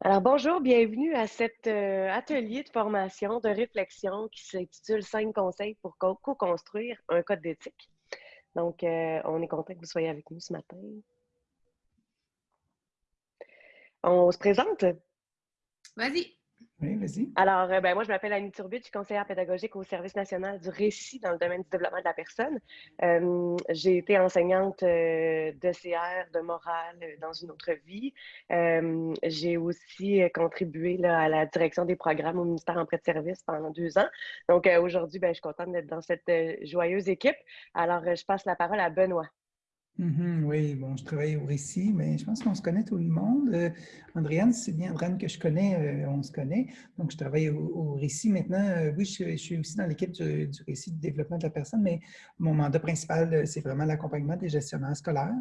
Alors bonjour, bienvenue à cet euh, atelier de formation, de réflexion qui s'intitule Cinq conseils pour co-construire un code d'éthique. Donc, euh, on est content que vous soyez avec nous ce matin. On se présente? Vas-y. Alors, euh, ben, moi, je m'appelle Annie Turbut, je suis conseillère pédagogique au Service national du récit dans le domaine du développement de la personne. Euh, j'ai été enseignante euh, de de morale dans une autre vie. j'ai aussi contribué à la direction des programmes au ministère en prêt de service pendant deux ans. Donc, aujourd'hui, ben, je suis contente d'être dans cette joyeuse équipe. Alors, je passe la parole à Benoît. Mhm, oui, bon, je travaille au récit, mais je pense qu'on se connaît tout le monde. Euh, Andréane, c'est bien Andréane que je connais, euh, on se connaît. Donc, je travaille au, récit maintenant. Euh, oui, je, suis aussi dans l'équipe du, récit de développement de la personne, mais mon mandat principal, c'est vraiment l'accompagnement des gestionnaires scolaires.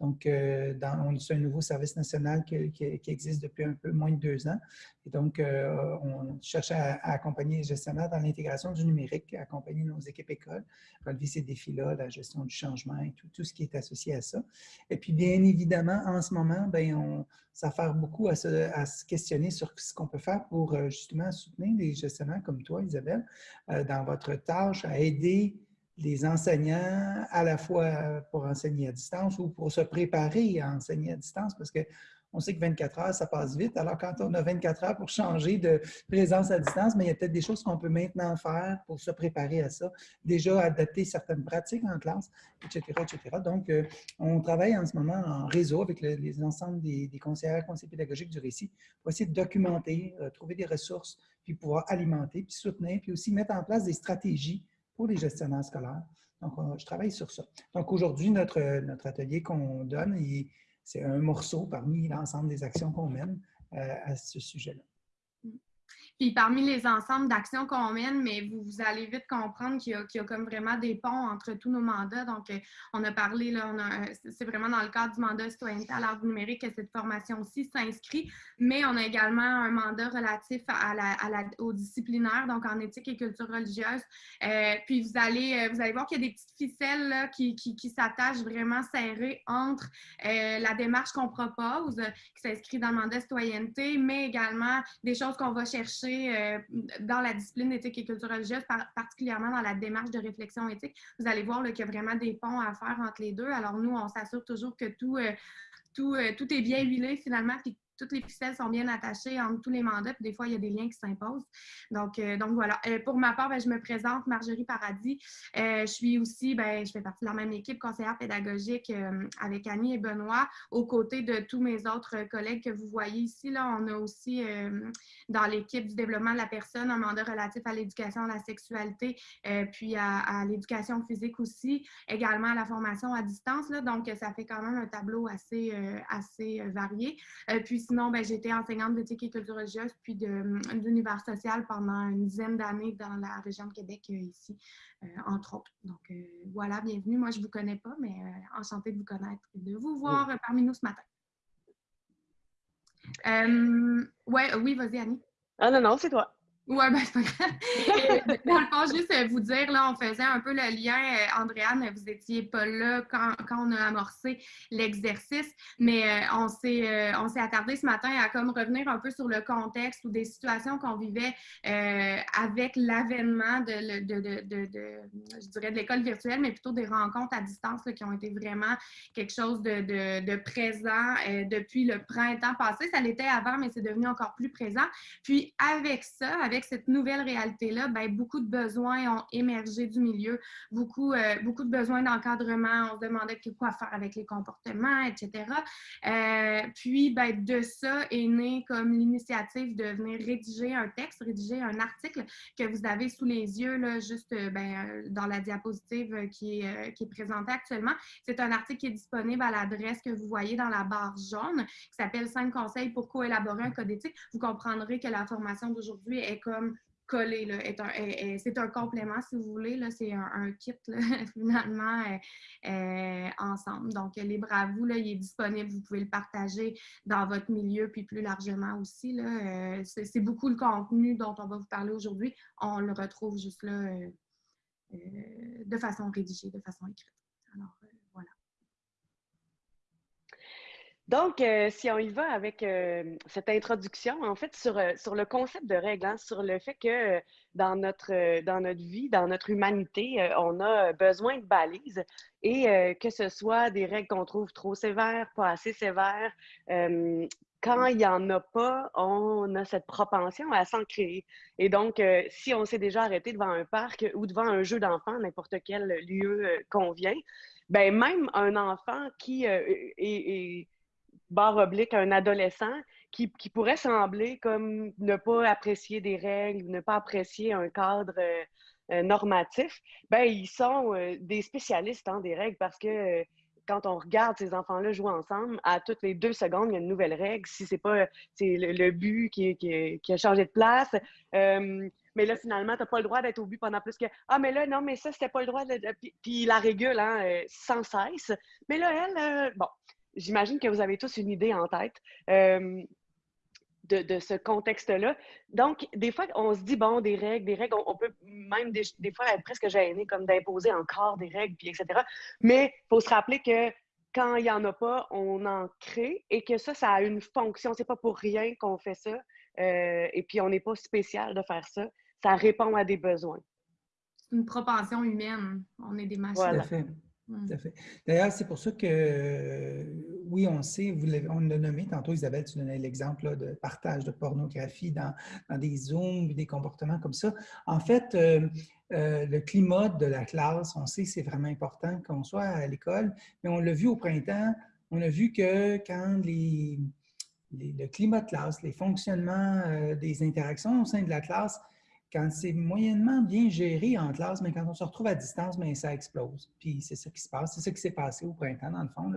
Donc, on est un nouveau service national qui, existe depuis un peu moins de deux ans. Et donc, on cherche à, accompagner les gestionnaires dans l'intégration du numérique, accompagner nos équipes écoles, relever ces défis-là, la gestion du changement et tout ce qui est associé à ça. Et puis, bien évidemment, en ce moment, ben, on s'affaire beaucoup à se, questionner sur ce qu'on peut faire pour euh, justement soutenir les gestionnaires comme toi, Isabelle, euh, dans votre tâche à aider les enseignants à la fois pour enseigner à distance ou pour se préparer à enseigner à distance parce que on sait que 24 heures, ça passe vite. Alors, quand on a 24 heures pour changer de présence à distance, mais il y a peut-être des choses qu'on peut maintenant faire pour se préparer à ça. Déjà, adapter certaines pratiques en classe, etc. etc. Donc, euh, on travaille en ce moment en réseau avec les ensembles des, des conseillers, conseillers pédagogiques du récit pour essayer de documenter, euh, trouver des ressources, puis pouvoir alimenter, puis soutenir, puis aussi mettre en place des stratégies pour les gestionnaires scolaires. Donc, je travaille sur ça. Donc, aujourd'hui, notre, notre atelier qu'on donne, il, c'est un morceau parmi l'ensemble des actions qu'on mène euh, à ce sujet-là. Puis parmi les ensembles d'actions qu'on mène, mais vous, vous, allez vite comprendre qu'il y, a comme vraiment des ponts entre tous nos mandats. Donc, euh, on a parlé, là, c'est vraiment dans le cadre du mandat citoyenneté à l'art numérique que cette formation-ci s'inscrit, mais on a également un mandat relatif à la, au disciplinaire, donc en éthique et culture religieuse. Euh, puis vous allez, euh, vous allez voir qu'il y a des petites ficelles là, qui, qui, qui s'attachent vraiment serrées entre la démarche qu'on propose, qui s'inscrit dans le mandat citoyenneté, mais également des choses qu'on va chercher euh, dans la discipline d'éthique et culture religieuse, particulièrement dans la démarche de réflexion éthique, vous allez voir qu'il y a vraiment des ponts à faire entre les deux. Alors nous, on s'assure toujours que tout, euh, tout, euh, tout est bien huilé finalement, puis toutes les ficelles sont bien attachées entre tous les mandats, puis des fois, il y a des liens qui s'imposent. Donc, euh, donc voilà. Euh, pour ma part, ben, je me présente Marjorie Paradis. Euh, je suis aussi, ben, je fais partie de la même équipe conseillère pédagogique avec Annie et Benoît, aux côtés de tous mes autres collègues que vous voyez ici. Là, on a aussi dans l'équipe du développement de la personne un mandat relatif à l'éducation à la sexualité, puis à, l'éducation physique aussi, également à la formation à distance. Là, donc, ça fait quand même un tableau assez, assez varié. puis sinon, ben, j'ai été enseignante d'éthique et culture religieuse, puis d'univers social pendant une dizaine d'années dans la région de Québec, euh, ici, euh, entre autres. Donc, euh, voilà, bienvenue. Moi, je ne vous connais pas, mais enchantée de vous connaître et de vous voir parmi nous ce matin. ouais, oui, vas-y, Annie. Ah non, non, c'est toi. Oui, ben c'est pas grave. dans le fond, juste euh, vous dire, là, on faisait un peu le lien, euh, Andréane, vous étiez pas là quand, quand on a amorcé l'exercice, mais euh, on s'est on s'est attardé ce matin à comme revenir un peu sur le contexte ou des situations qu'on vivait avec l'avènement de, de, de, de, je dirais, de l'école virtuelle, mais plutôt des rencontres à distance qui ont été vraiment quelque chose de, présent depuis le printemps passé. Ça l'était avant, mais c'est devenu encore plus présent. Puis avec ça, avec cette nouvelle réalité-là, ben, beaucoup de besoins ont émergé du milieu, beaucoup, euh, beaucoup de besoins d'encadrement. On se demandait quoi faire avec les comportements, etc. Euh, puis, ben, de ça est né comme l'initiative de venir rédiger un texte, rédiger un article que vous avez sous les yeux, là, juste euh, ben, dans la diapositive qui est, qui est présentée actuellement. C'est un article qui est disponible à l'adresse que vous voyez dans la barre jaune, qui s'appelle « 5 conseils pour coélaborer un code éthique ». Vous comprendrez que la formation d'aujourd'hui est comme collé. C'est un complément, si vous voulez. C'est un, kit, finalement, euh, euh, ensemble. Donc, libre à vous, là, il est disponible. Vous pouvez le partager dans votre milieu, puis plus largement aussi. Euh, c'est beaucoup le contenu dont on va vous parler aujourd'hui. On le retrouve juste là de façon rédigée, de façon écrite. Alors, Donc, euh, si on y va avec euh, cette introduction, en fait, sur, euh, sur le concept de règles, hein, sur le fait que dans, notre, dans notre vie, dans notre humanité, on a besoin de balises et que ce soit des règles qu'on trouve trop sévères, pas assez sévères. quand il n'y en a pas, on a cette propension à s'en créer. Et donc, si on s'est déjà arrêté devant un parc ou devant un jeu d'enfant, n'importe quel lieu convient, ben même un enfant qui est barre oblique, un adolescent qui, pourrait sembler comme ne pas apprécier des règles, ne pas apprécier un cadre euh, euh, normatif, ben ils sont euh, des spécialistes hein, des règles parce que quand on regarde ces enfants-là jouer ensemble, à toutes les deux secondes, il y a une nouvelle règle. Si c'est pas c'est le, but qui, qui, a changé de place, mais là, finalement, tu n'as pas le droit d'être au but pendant plus que Ah, mais là, non, mais ça, c'était pas le droit de. Puis, puis la régule hein, sans cesse. Mais là, elle, bon, j'imagine que vous avez tous une idée en tête. Euh, de, ce contexte-là. Donc, des fois, on se dit, bon, des règles, des règles, on, peut même des, fois être presque gêné comme d'imposer encore des règles, puis etc. Mais il faut se rappeler que quand il n'y en a pas, on en crée et que ça, ça a une fonction. C'est pas pour rien qu'on fait ça. Euh, et puis, on n'est pas spécial de faire ça. Ça répond à des besoins. C'est une propension humaine. On est des machines. Voilà. D'ailleurs, c'est pour ça que, oui, on sait, vous on l'a nommé tantôt, Isabelle, tu donnais l'exemple de partage de pornographie dans, des zooms, des comportements comme ça. En fait, euh, euh, le climat de la classe, on sait que c'est vraiment important qu'on soit à l'école, mais on l'a vu au printemps, on a vu que quand les, le climat de classe, les fonctionnements euh, des interactions au sein de la classe quand c'est moyennement bien géré en classe, mais quand on se retrouve à distance, mais ça explose. Puis c'est ça qui se passe. C'est ça qui s'est passé au printemps, dans le fond.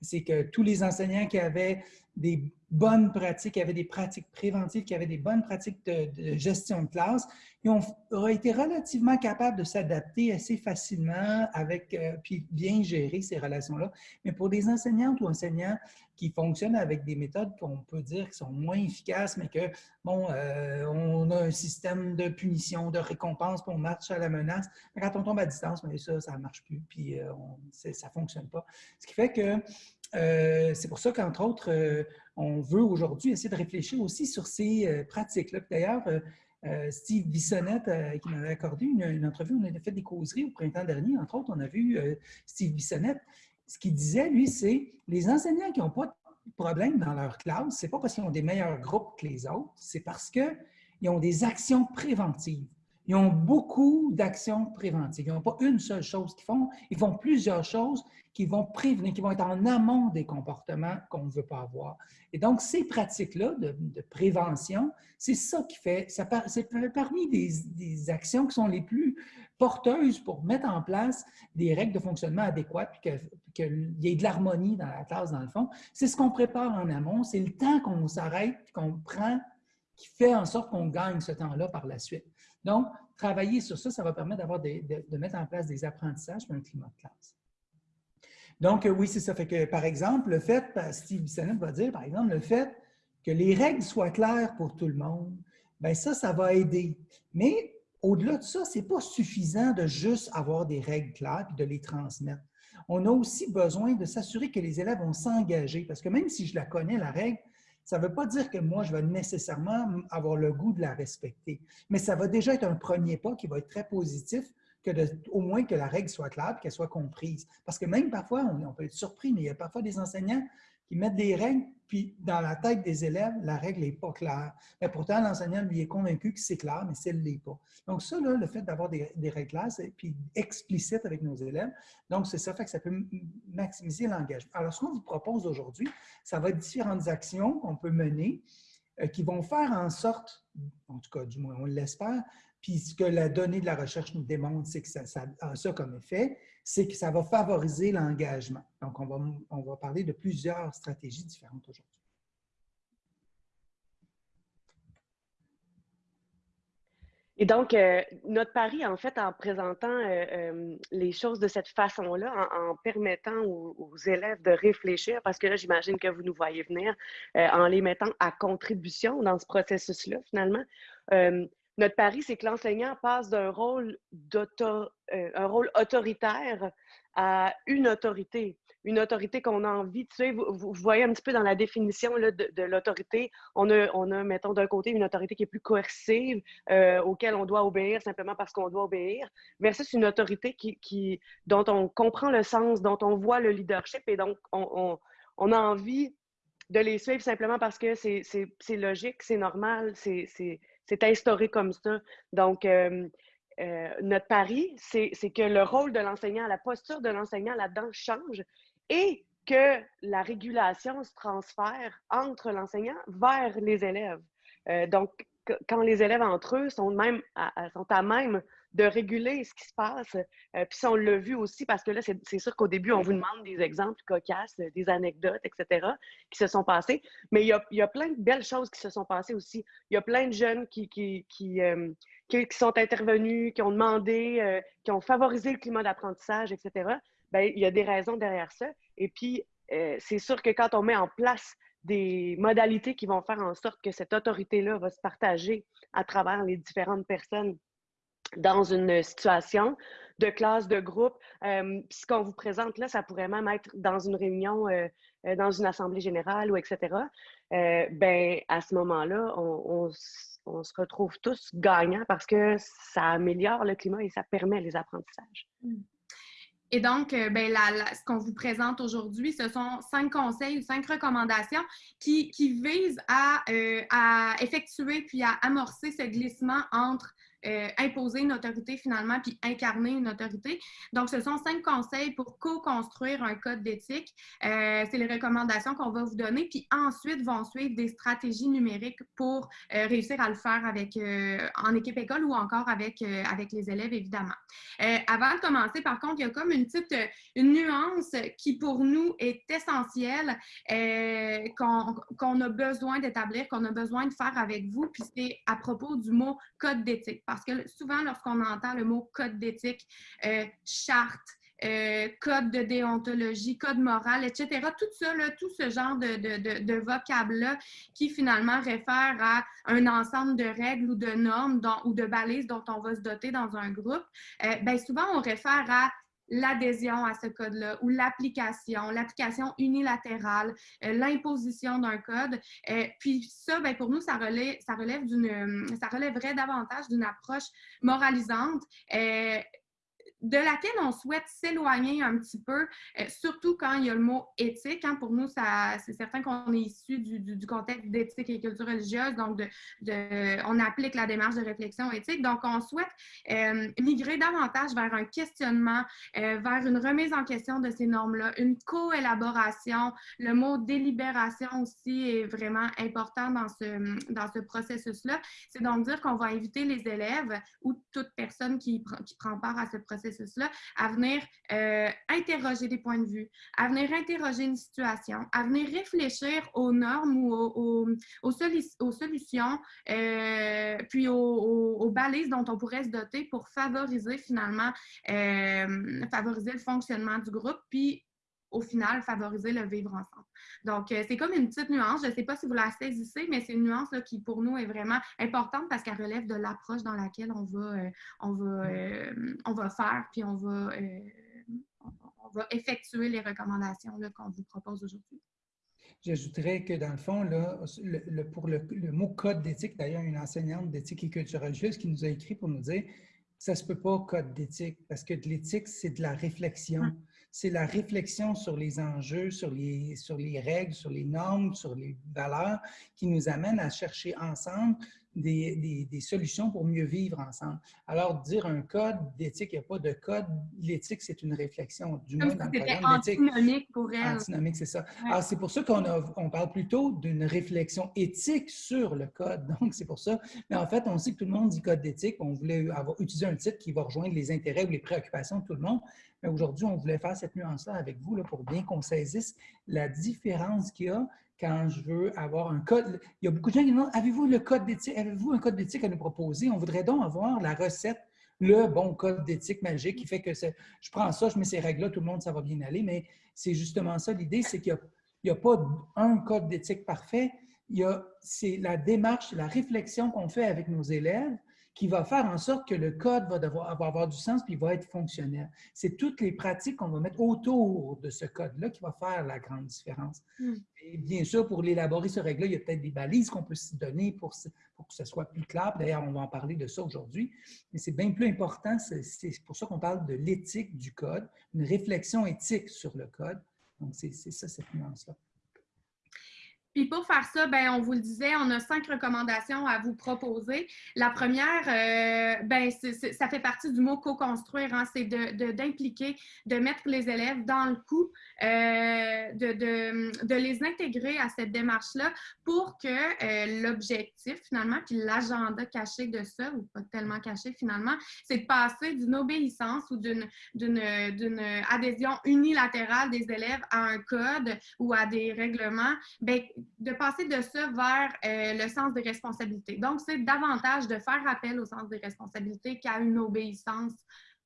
C'est que tous les enseignants qui avaient des bonnes pratiques, qui avaient des pratiques préventives, qui avaient des bonnes pratiques de, gestion de classe, ils ont, auraient été relativement capables de s'adapter assez facilement avec, euh, puis bien gérer ces relations-là. Mais pour des enseignantes ou enseignants qui fonctionnent avec des méthodes qu'on peut dire qui sont moins efficaces, mais que, bon, euh, on a un système de punition, de récompense, pour on marche à la menace. Quand on tombe à distance, mais ça, ça ne marche plus, puis euh, ça ne fonctionne pas. Ce qui fait que euh, c'est pour ça qu'entre autres, on veut aujourd'hui essayer de réfléchir aussi sur ces pratiques-là. D'ailleurs, Steve Bissonnette, qui m'avait accordé une, entrevue, on a fait des causeries au printemps dernier. Entre autres, on a vu Steve Bissonnette ce qu'il disait, lui, c'est les enseignants qui n'ont pas de problème dans leur classe, ce n'est pas parce qu'ils ont des meilleurs groupes que les autres, c'est parce qu'ils ont des actions préventives. Ils ont beaucoup d'actions préventives. Ils n'ont pas une seule chose qu'ils font, ils font plusieurs choses qui vont prévenir, qui vont être en amont des comportements qu'on ne veut pas avoir. Et donc, ces pratiques-là de, prévention, c'est ça qui fait, c'est parmi des, actions qui sont les plus porteuses pour mettre en place des règles de fonctionnement adéquates, puis qu'il y ait de l'harmonie dans la classe, dans le fond. C'est ce qu'on prépare en amont, c'est le temps qu'on s'arrête, qu'on prend, qui fait en sorte qu'on gagne ce temps-là par la suite. Donc, travailler sur ça, ça va permettre d'avoir de, mettre en place des apprentissages et un climat de classe. Donc, euh, oui, c'est ça. Que, par exemple, le fait, Steve Bissonnette va dire, par exemple, le fait que les règles soient claires pour tout le monde, bien ça, ça va aider. Mais au-delà de ça, ce n'est pas suffisant de juste avoir des règles claires et de les transmettre. On a aussi besoin de s'assurer que les élèves vont s'engager, parce que même si je la connais, la règle, ça ne veut pas dire que moi, je vais nécessairement avoir le goût de la respecter. Mais ça va déjà être un premier pas qui va être très positif au moins que la règle soit claire qu'elle soit comprise. Parce que même parfois, on, peut être surpris, mais il y a parfois des enseignants qui mettent des règles, puis dans la tête des élèves, la règle n'est pas claire. Mais pourtant, l'enseignant, lui, est convaincu que c'est clair, mais ça ne l'est pas. Donc ça, là, le fait d'avoir des, règles claires, puis explicites avec nos élèves, donc c'est ça fait que ça peut maximiser l'engagement. Alors, ce qu'on vous propose aujourd'hui, ça va être différentes actions qu'on peut mener euh, qui vont faire en sorte, en tout cas, du moins on l'espère, puis ce que la donnée de la recherche nous démontre, c'est que ça, a ça comme effet, c'est que ça va favoriser l'engagement. Donc, on va, on va parler de plusieurs stratégies différentes aujourd'hui. Et donc, euh, notre pari, en fait, en présentant euh, euh, les choses de cette façon-là, en, permettant aux, élèves de réfléchir, parce que là, j'imagine que vous nous voyez venir, en les mettant à contribution dans ce processus-là, finalement, notre pari, c'est que l'enseignant passe d'un rôle, euh, rôle autoritaire à une autorité, une autorité qu'on a envie de suivre. Vous, voyez un petit peu dans la définition de, l'autorité, on a, on a, mettons, d'un côté, une autorité qui est plus coercive, euh, auquel on doit obéir simplement parce qu'on doit obéir, versus une autorité qui, qui, dont on comprend le sens, dont on voit le leadership et donc on, on, a envie de les suivre simplement parce que c'est logique, c'est normal, c'est instauré comme ça. Donc, euh, euh, notre pari, c'est que le rôle de l'enseignant, la posture de l'enseignant là-dedans change et que la régulation se transfère entre l'enseignant vers les élèves. Euh, donc, quand les élèves entre eux sont, même sont à même de réguler ce qui se passe, euh, puis on l'a vu aussi parce que là, c'est sûr qu'au début, on vous demande des exemples cocasses, des anecdotes, etc., qui se sont passées, mais il y, a, y a plein de belles choses qui se sont passées aussi. Il y a plein de jeunes qui, qui, qui, qui, sont intervenus, qui ont demandé, euh, qui ont favorisé le climat d'apprentissage, etc., bien, il y a des raisons derrière ça. Et puis, euh, c'est sûr que quand on met en place des modalités qui vont faire en sorte que cette autorité-là va se partager à travers les différentes personnes dans une situation de classe, de groupe. Euh, ce qu'on vous présente là, ça pourrait même être dans une réunion, dans une assemblée générale ou etc. ben, à ce moment-là, on, se retrouve tous gagnants parce que ça améliore le climat et ça permet les apprentissages. Hmm. Et donc, euh, ben, ce qu'on vous présente aujourd'hui, ce sont cinq conseils ou cinq recommandations qui, visent euh, à, effectuer puis à amorcer ce glissement entre euh, imposer une autorité finalement, puis incarner une autorité. Donc, ce sont cinq conseils pour co-construire un code d'éthique. Euh, c'est les recommandations qu'on va vous donner, puis ensuite vont suivre des stratégies numériques pour euh, réussir à le faire avec, en équipe école ou encore avec, avec les élèves, évidemment. avant de commencer, par contre, il y a comme une petite une nuance qui, pour nous, est essentielle, qu'on a besoin d'établir, qu'on a besoin de faire avec vous, puis c'est à propos du mot code d'éthique. Parce que souvent, lorsqu'on entend le mot code d'éthique, euh, charte, euh, code de déontologie, code moral, etc. Tout ça, tout ce genre de, vocable-là qui finalement réfère à un ensemble de règles ou de normes ou de balises dont on va se doter dans un groupe, euh, bien souvent on réfère à l'adhésion à ce code-là ou l'application, l'application unilatérale, euh, l'imposition d'un code. Euh, puis ça, ben, pour nous, ça relève, ça relève d'une, ça relèverait davantage d'une approche moralisante. Euh, de laquelle on souhaite s'éloigner un petit peu, euh, surtout quand il y a le mot éthique. Hein. pour nous, c'est certain qu'on est issu du, contexte d'éthique et culture religieuse, donc on applique la démarche de réflexion éthique. Donc, on souhaite euh, migrer davantage vers un questionnement, euh, vers une remise en question de ces normes-là, une co-élaboration. Le mot délibération aussi est vraiment important dans ce, dans ce processus-là. C'est donc dire qu'on va inviter les élèves ou toute personne qui, qui prend part à ce processus à venir euh, interroger des points de vue, à venir interroger une situation, à venir réfléchir aux normes ou aux, aux, solutions, euh, puis aux, balises dont on pourrait se doter pour favoriser finalement, euh, favoriser le fonctionnement du groupe, puis au final, favoriser le vivre ensemble. Donc, euh, c'est comme une petite nuance. Je ne sais pas si vous la saisissez, mais c'est une nuance qui, pour nous, est vraiment importante parce qu'elle relève de l'approche dans laquelle on va, euh, on va, euh, on va faire, puis on va, on va effectuer les recommandations qu'on vous propose aujourd'hui. J'ajouterais que dans le fond, là, le, pour le, mot code d'éthique, d'ailleurs, une enseignante d'éthique et culture religieuse qui nous a écrit pour nous dire ça ne se peut pas code d'éthique parce que de l'éthique, c'est de la réflexion. Hum c'est la réflexion sur les enjeux, sur les, sur les règles, sur les normes, sur les valeurs qui nous amène à chercher ensemble des, des, solutions pour mieux vivre ensemble. Alors, dire un code d'éthique, il n'y a pas de code. L'éthique, c'est une réflexion, du moins dans le programme antinomique pour elle. Antinomique, c'est ça. Alors, c'est pour ça qu'on on parle plutôt d'une réflexion éthique sur le code. Donc, c'est pour ça. Mais en fait, on sait que tout le monde dit code d'éthique. On voulait avoir, utiliser un titre qui va rejoindre les intérêts ou les préoccupations de tout le monde. Mais aujourd'hui, on voulait faire cette nuance-là avec vous là, pour bien qu'on saisisse la différence qu'il y a quand je veux avoir un code. Il y a beaucoup de gens qui demandent Avez-vous le code d'éthique Avez-vous un code d'éthique à nous proposer? On voudrait donc avoir la recette, le bon code d'éthique magique qui fait que je prends ça, je mets ces règles-là, tout le monde, ça va bien aller. Mais c'est justement ça l'idée c'est qu'il n'y a, pas un code d'éthique parfait. C'est la démarche, la réflexion qu'on fait avec nos élèves qui va faire en sorte que le code va, devoir, avoir du sens puis va être fonctionnel. C'est toutes les pratiques qu'on va mettre autour de ce code-là qui va faire la grande différence. Hmm. Et bien sûr, pour l'élaborer, ce règle-là, il y a peut-être des balises qu'on peut se donner pour, pour, que ce soit plus clair. D'ailleurs, on va en parler de ça aujourd'hui. Mais c'est bien plus important, c'est pour ça qu'on parle de l'éthique du code, une réflexion éthique sur le code. Donc, c'est ça, cette nuance-là. Puis pour faire ça, ben, on vous le disait, on a cinq recommandations à vous proposer. La première, euh, ben, ça fait partie du mot co-construire, hein, c'est d'impliquer, de, mettre les élèves dans le coup, euh, de, de, de, les intégrer à cette démarche-là pour que euh, l'objectif, finalement, puis l'agenda caché de ça, ou pas tellement caché finalement, c'est de passer d'une obéissance ou d'une adhésion unilatérale des élèves à un code ou à des règlements, ben, de passer de ça vers euh, le sens des responsabilités. Donc, c'est davantage de faire appel au sens des responsabilités qu'à une obéissance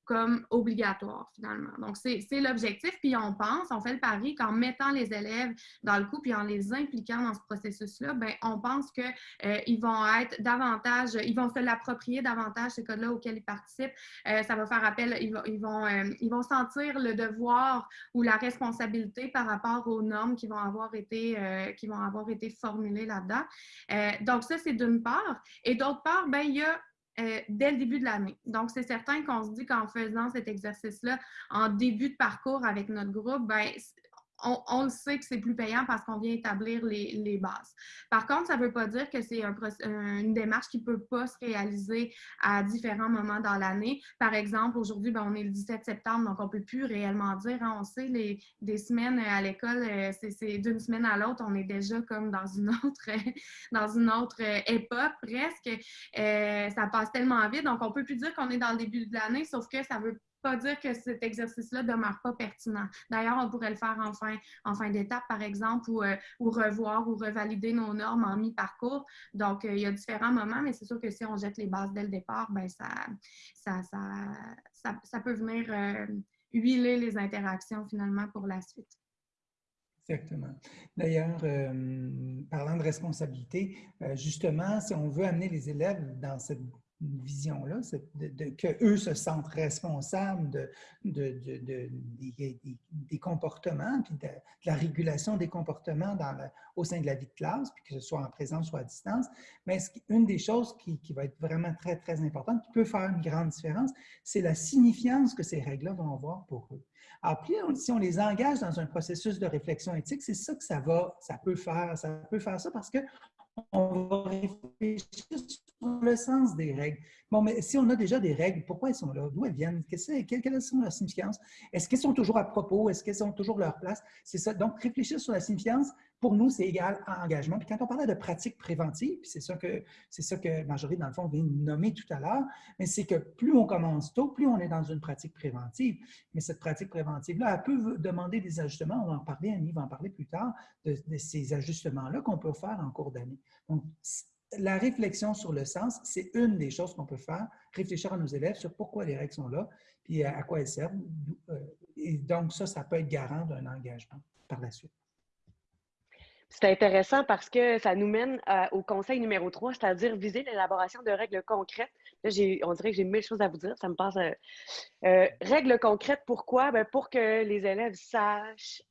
comme obligatoire finalement. Donc, c'est l'objectif. Puis on pense, on fait le pari qu'en mettant les élèves dans le coup, puis en les impliquant dans ce processus-là, ben on pense qu'ils euh, vont être davantage, ils vont se l'approprier davantage, ces codes-là auxquels ils participent. Euh, ça va faire appel, ils, vont, ils, vont, euh, ils vont sentir le devoir ou la responsabilité par rapport aux normes qui vont avoir été, qui vont avoir été formulées là-dedans. donc, ça, c'est d'une part. Et d'autre part, ben, il y a euh, dès le début de l'année. Donc, c'est certain qu'on se dit qu'en faisant cet exercice-là en début de parcours avec notre groupe, ben, on, le sait que c'est plus payant parce qu'on vient établir les, bases. Par contre, ça ne veut pas dire que c'est une démarche qui ne peut pas se réaliser à différents moments dans l'année. Par exemple, aujourd'hui, ben, on est le 17 septembre, donc on ne peut plus réellement dire, hein, on sait, les, des semaines à l'école, euh, c'est d'une semaine à l'autre, on est déjà comme dans une autre, dans une autre euh, époque presque. Euh, ça passe tellement vite, donc on ne peut plus dire qu'on est dans le début de l'année, sauf que ça veut pas dire que cet exercice-là demeure pas pertinent. D'ailleurs, on pourrait le faire en fin, en fin d'étape, par exemple, ou, euh, revoir ou revalider nos normes en mi-parcours. Donc, euh, il y a différents moments, mais c'est sûr que si on jette les bases dès le départ, ben ça, ça, ça, ça, peut venir euh, huiler les interactions finalement pour la suite. Exactement. D'ailleurs, parlant de responsabilité, justement, si on veut amener les élèves dans cette vision-là, de, que eux se sentent responsables de, de des, comportements, puis de, la régulation des comportements dans au sein de la vie de classe, puis que ce soit en présence ou à distance. Mais une des choses qui, va être vraiment très, très importante, qui peut faire une grande différence, c'est la signifiance que ces règles-là vont avoir pour eux. Puis, si on les engage dans un processus de réflexion éthique, c'est ça que ça va, ça peut faire. Ça peut faire ça parce que on va réfléchir sur le sens des règles. Bon, mais si on a déjà des règles, pourquoi elles sont là? D'où elles viennent? Quelle, quelle sont leur significance? Est-ce qu'elles sont toujours à propos? Est-ce qu'elles sont toujours leur place? C'est ça. Donc, réfléchir sur la significance, pour nous, c'est égal à engagement. Puis quand on parlait de pratique préventive, c'est ça que c'est ça que Marjorie, dans le fond, vient de nommer tout à l'heure, mais c'est que plus on commence tôt, plus on est dans une pratique préventive. Mais cette pratique préventive-là, elle peut demander des ajustements. On va en parler, Annie va en parler plus tard, de, de ces ajustements-là qu'on peut faire en cours d'année. Donc, la réflexion sur le sens, c'est une des choses qu'on peut faire, réfléchir à nos élèves sur pourquoi les règles sont là, puis à quoi elles servent. Euh, et donc, ça, ça peut être garant d'un engagement par la suite. C'est intéressant parce que ça nous mène euh, au conseil numéro 3, c'est-à-dire viser l'élaboration de règles concrètes. Là, on dirait que j'ai mille choses à vous dire, ça me passe. Euh, règles concrètes, pourquoi? Ben, pour que les élèves sachent,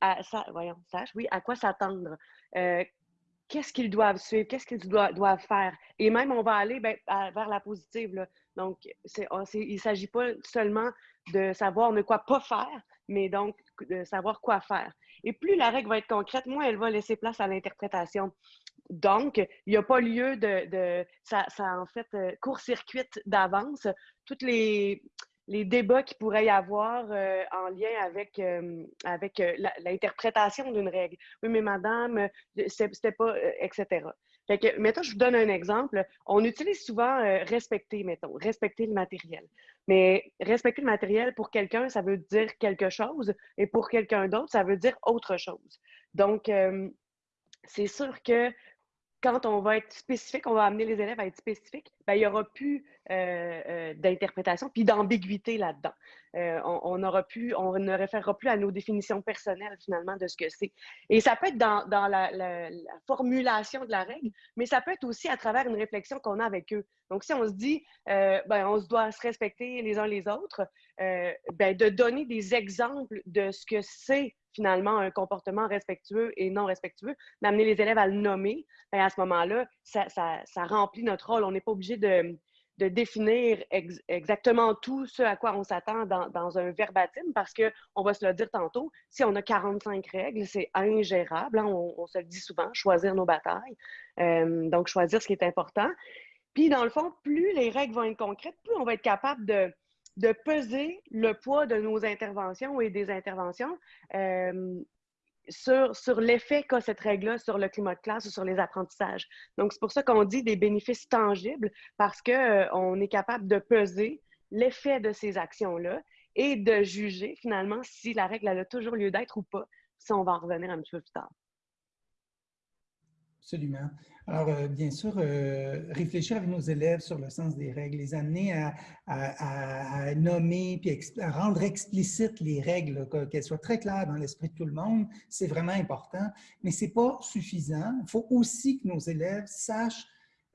voyons, sachent, oui, à quoi s'attendre qu'est-ce qu'ils doivent suivre, qu'est-ce qu'ils doivent, faire? Et même, on va aller ben, vers la positive. Donc, il ne s'agit pas seulement de savoir ne quoi pas faire, mais donc de savoir quoi faire. Et plus la règle va être concrète, moins elle va laisser place à l'interprétation. Donc, il n'y a pas lieu de, ça, en fait euh, court-circuite d'avance. Toutes les, les débats qu'il pourrait y avoir euh, en lien avec, euh, avec euh, l'interprétation d'une règle. Oui, mais madame, c'était pas, etc. Fait que, mettons, je vous donne un exemple. On utilise souvent respecter, mettons, respecter le matériel. Mais respecter le matériel, pour quelqu'un, ça veut dire quelque chose, et pour quelqu'un d'autre, ça veut dire autre chose. Donc, c'est sûr que quand on va être spécifique, on va amener les élèves à être spécifiques, ben, il n'y aura plus euh, euh, d'interprétation puis d'ambiguïté là-dedans. Euh, on, on ne référera plus à nos définitions personnelles finalement de ce que c'est. Et ça peut être dans, la, formulation de la règle, mais ça peut être aussi à travers une réflexion qu'on a avec eux. Donc, si on se dit, ben, on se doit se respecter les uns les autres, ben, de donner des exemples de ce que c'est finalement un comportement respectueux et non respectueux, d'amener les élèves à le nommer, ben, à ce moment-là, ça, remplit notre rôle. On n'est pas obligé de, définir exactement tout ce à quoi on s'attend dans, un verbatim parce qu'on va se le dire tantôt, si on a 45 règles, c'est ingérable. Hein, on, se le dit souvent, choisir nos batailles. Euh, donc, choisir ce qui est important. Puis, dans le fond, plus les règles vont être concrètes, plus on va être capable de, de peser le poids de nos interventions et des interventions euh, sur, l'effet qu'a cette règle-là sur le climat de classe ou sur les apprentissages. Donc, c'est pour ça qu'on dit des bénéfices tangibles parce qu'on euh, est capable de peser l'effet de ces actions-là et de juger finalement si la règle a toujours lieu d'être ou pas. Ça, on va en revenir un petit peu plus tard. Absolument. Alors, euh, bien sûr, euh, réfléchir avec nos élèves sur le sens des règles, les amener à, nommer puis à rendre explicites les règles, qu'elles soient très claires dans l'esprit de tout le monde, c'est vraiment important. Mais ce n'est pas suffisant. Il faut aussi que nos élèves sachent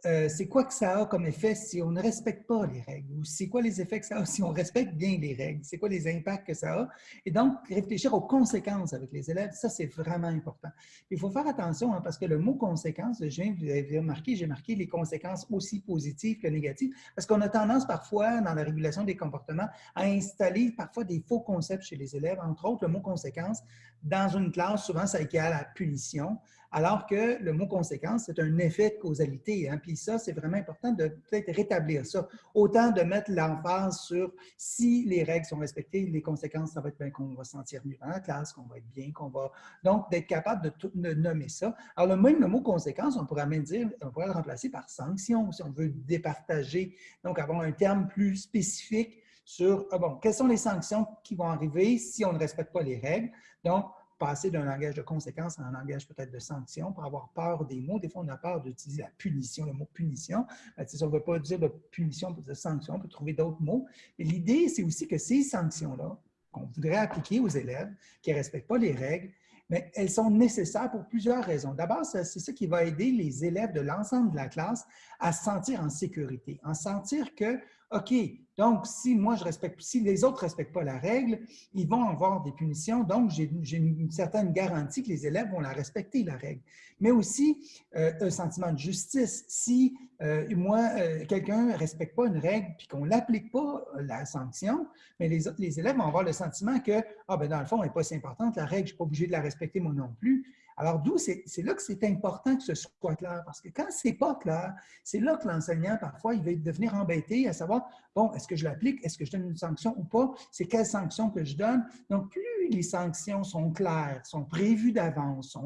euh, c'est quoi que ça a comme effet si on ne respecte pas les règles? Ou c'est quoi les effets que ça a si on respecte bien les règles, c'est quoi les impacts que ça a? Et donc, réfléchir aux conséquences avec les élèves, ça, c'est vraiment important. Il faut faire attention hein, parce que le mot conséquence, je viens, vous avez remarqué, j'ai marqué les conséquences aussi positives que négatives parce qu'on a tendance parfois, dans la régulation des comportements, à installer parfois des faux concepts chez les élèves, entre autres le mot conséquence. Dans une classe, souvent, ça équivaut à punition alors que le mot conséquence, c'est un effet de causalité. Hein? Puis ça, c'est vraiment important de peut-être rétablir ça. Autant de mettre l'emphase sur si les règles sont respectées, les conséquences, ça va être bien qu'on va se sentir mieux dans la classe, qu'on va être bien, qu'on va... Donc, d'être capable de, tout, nommer ça. Alors, le même le mot conséquence, on pourrait même dire, on pourrait le remplacer par sanction, si on veut départager. Donc, avoir un terme plus spécifique sur, ah bon, quelles sont les sanctions qui vont arriver si on ne respecte pas les règles? Donc, passer d'un langage de conséquence à un langage peut-être de sanction pour avoir peur des mots. Des fois, on a peur d'utiliser la punition, le mot punition. Ben, si on ne veut pas dire de punition, on de sanction, on peut trouver d'autres mots. Mais l'idée, c'est aussi que ces sanctions-là, qu'on voudrait appliquer aux élèves qui ne respectent pas les règles, mais elles sont nécessaires pour plusieurs raisons. D'abord, c'est ça qui va aider les élèves de l'ensemble de la classe à se sentir en sécurité, en sentir que OK, donc si moi je respecte, si les autres ne respectent pas la règle, ils vont avoir des punitions. Donc, j'ai une certaine garantie que les élèves vont la respecter, la règle. Mais aussi euh, un sentiment de justice. Si euh, moi, euh, quelqu'un ne respecte pas une règle puis qu'on ne l'applique pas, la sanction, mais les, les élèves vont avoir le sentiment que, ah ben dans le fond, elle n'est pas si importante, la règle, je ne suis pas obligé de la respecter moi non plus. Alors, d'où c'est là que c'est important que ce soit clair, parce que quand ce n'est pas clair, c'est là que l'enseignant, parfois, il va devenir embêté à savoir, bon, est-ce que je l'applique, est-ce que je donne une sanction ou pas, c'est quelle sanction que je donne. Donc, plus les sanctions sont claires, sont prévues d'avance,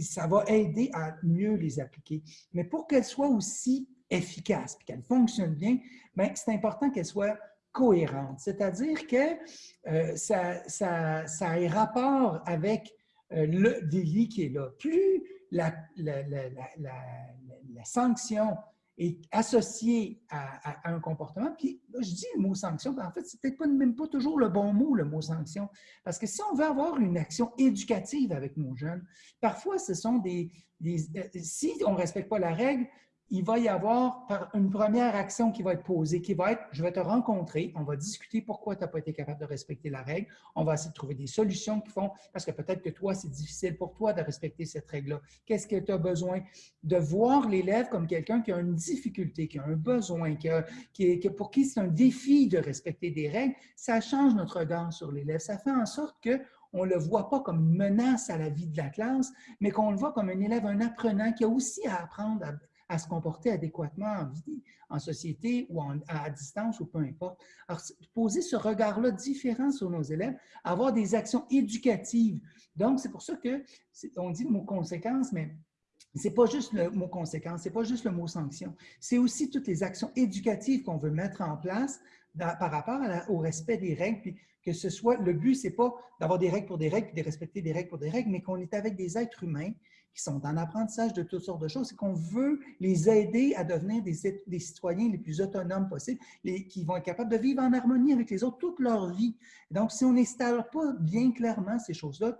ça va aider à mieux les appliquer. Mais pour qu'elles soient aussi efficaces et qu'elles fonctionnent bien, ben, c'est important qu'elles soient cohérentes, c'est-à-dire que euh, ça, ça, ça ait rapport avec le délit qui est là. Plus la, sanction est associée à, un comportement, puis je dis le mot sanction, en fait, c'est peut-être même pas toujours le bon mot, le mot sanction, parce que si on veut avoir une action éducative avec nos jeunes, parfois ce sont des, des euh, si on ne respecte pas la règle, il va y avoir une première action qui va être posée, qui va être, je vais te rencontrer, on va discuter pourquoi tu n'as pas été capable de respecter la règle, on va essayer de trouver des solutions qui font, parce que peut-être que toi, c'est difficile pour toi de respecter cette règle-là. Qu'est-ce que tu as besoin? De voir l'élève comme quelqu'un qui a une difficulté, qui a un besoin, qui, pour qui c'est un défi de respecter des règles, ça change notre regard sur l'élève. Ça fait en sorte que on ne le voit pas comme une menace à la vie de la classe, mais qu'on le voit comme un élève, un apprenant qui a aussi à apprendre à, à se comporter adéquatement en, société ou à distance ou peu importe. Alors, poser ce regard-là différent sur nos élèves, avoir des actions éducatives. Donc, c'est pour ça que on dit le mot conséquence, mais c'est pas juste le mot conséquence, c'est pas juste le mot sanction. C'est aussi toutes les actions éducatives qu'on veut mettre en place par rapport au respect des règles, puis que ce soit, le but, c'est pas d'avoir des règles pour des règles, puis de respecter des règles pour des règles, mais qu'on est avec des êtres humains qui sont en apprentissage de toutes sortes de choses, c'est qu'on veut les aider à devenir des, citoyens les plus autonomes possibles, les, qui vont être capables de vivre en harmonie avec les autres toute leur vie. Donc, si on n'installe pas bien clairement ces choses-là,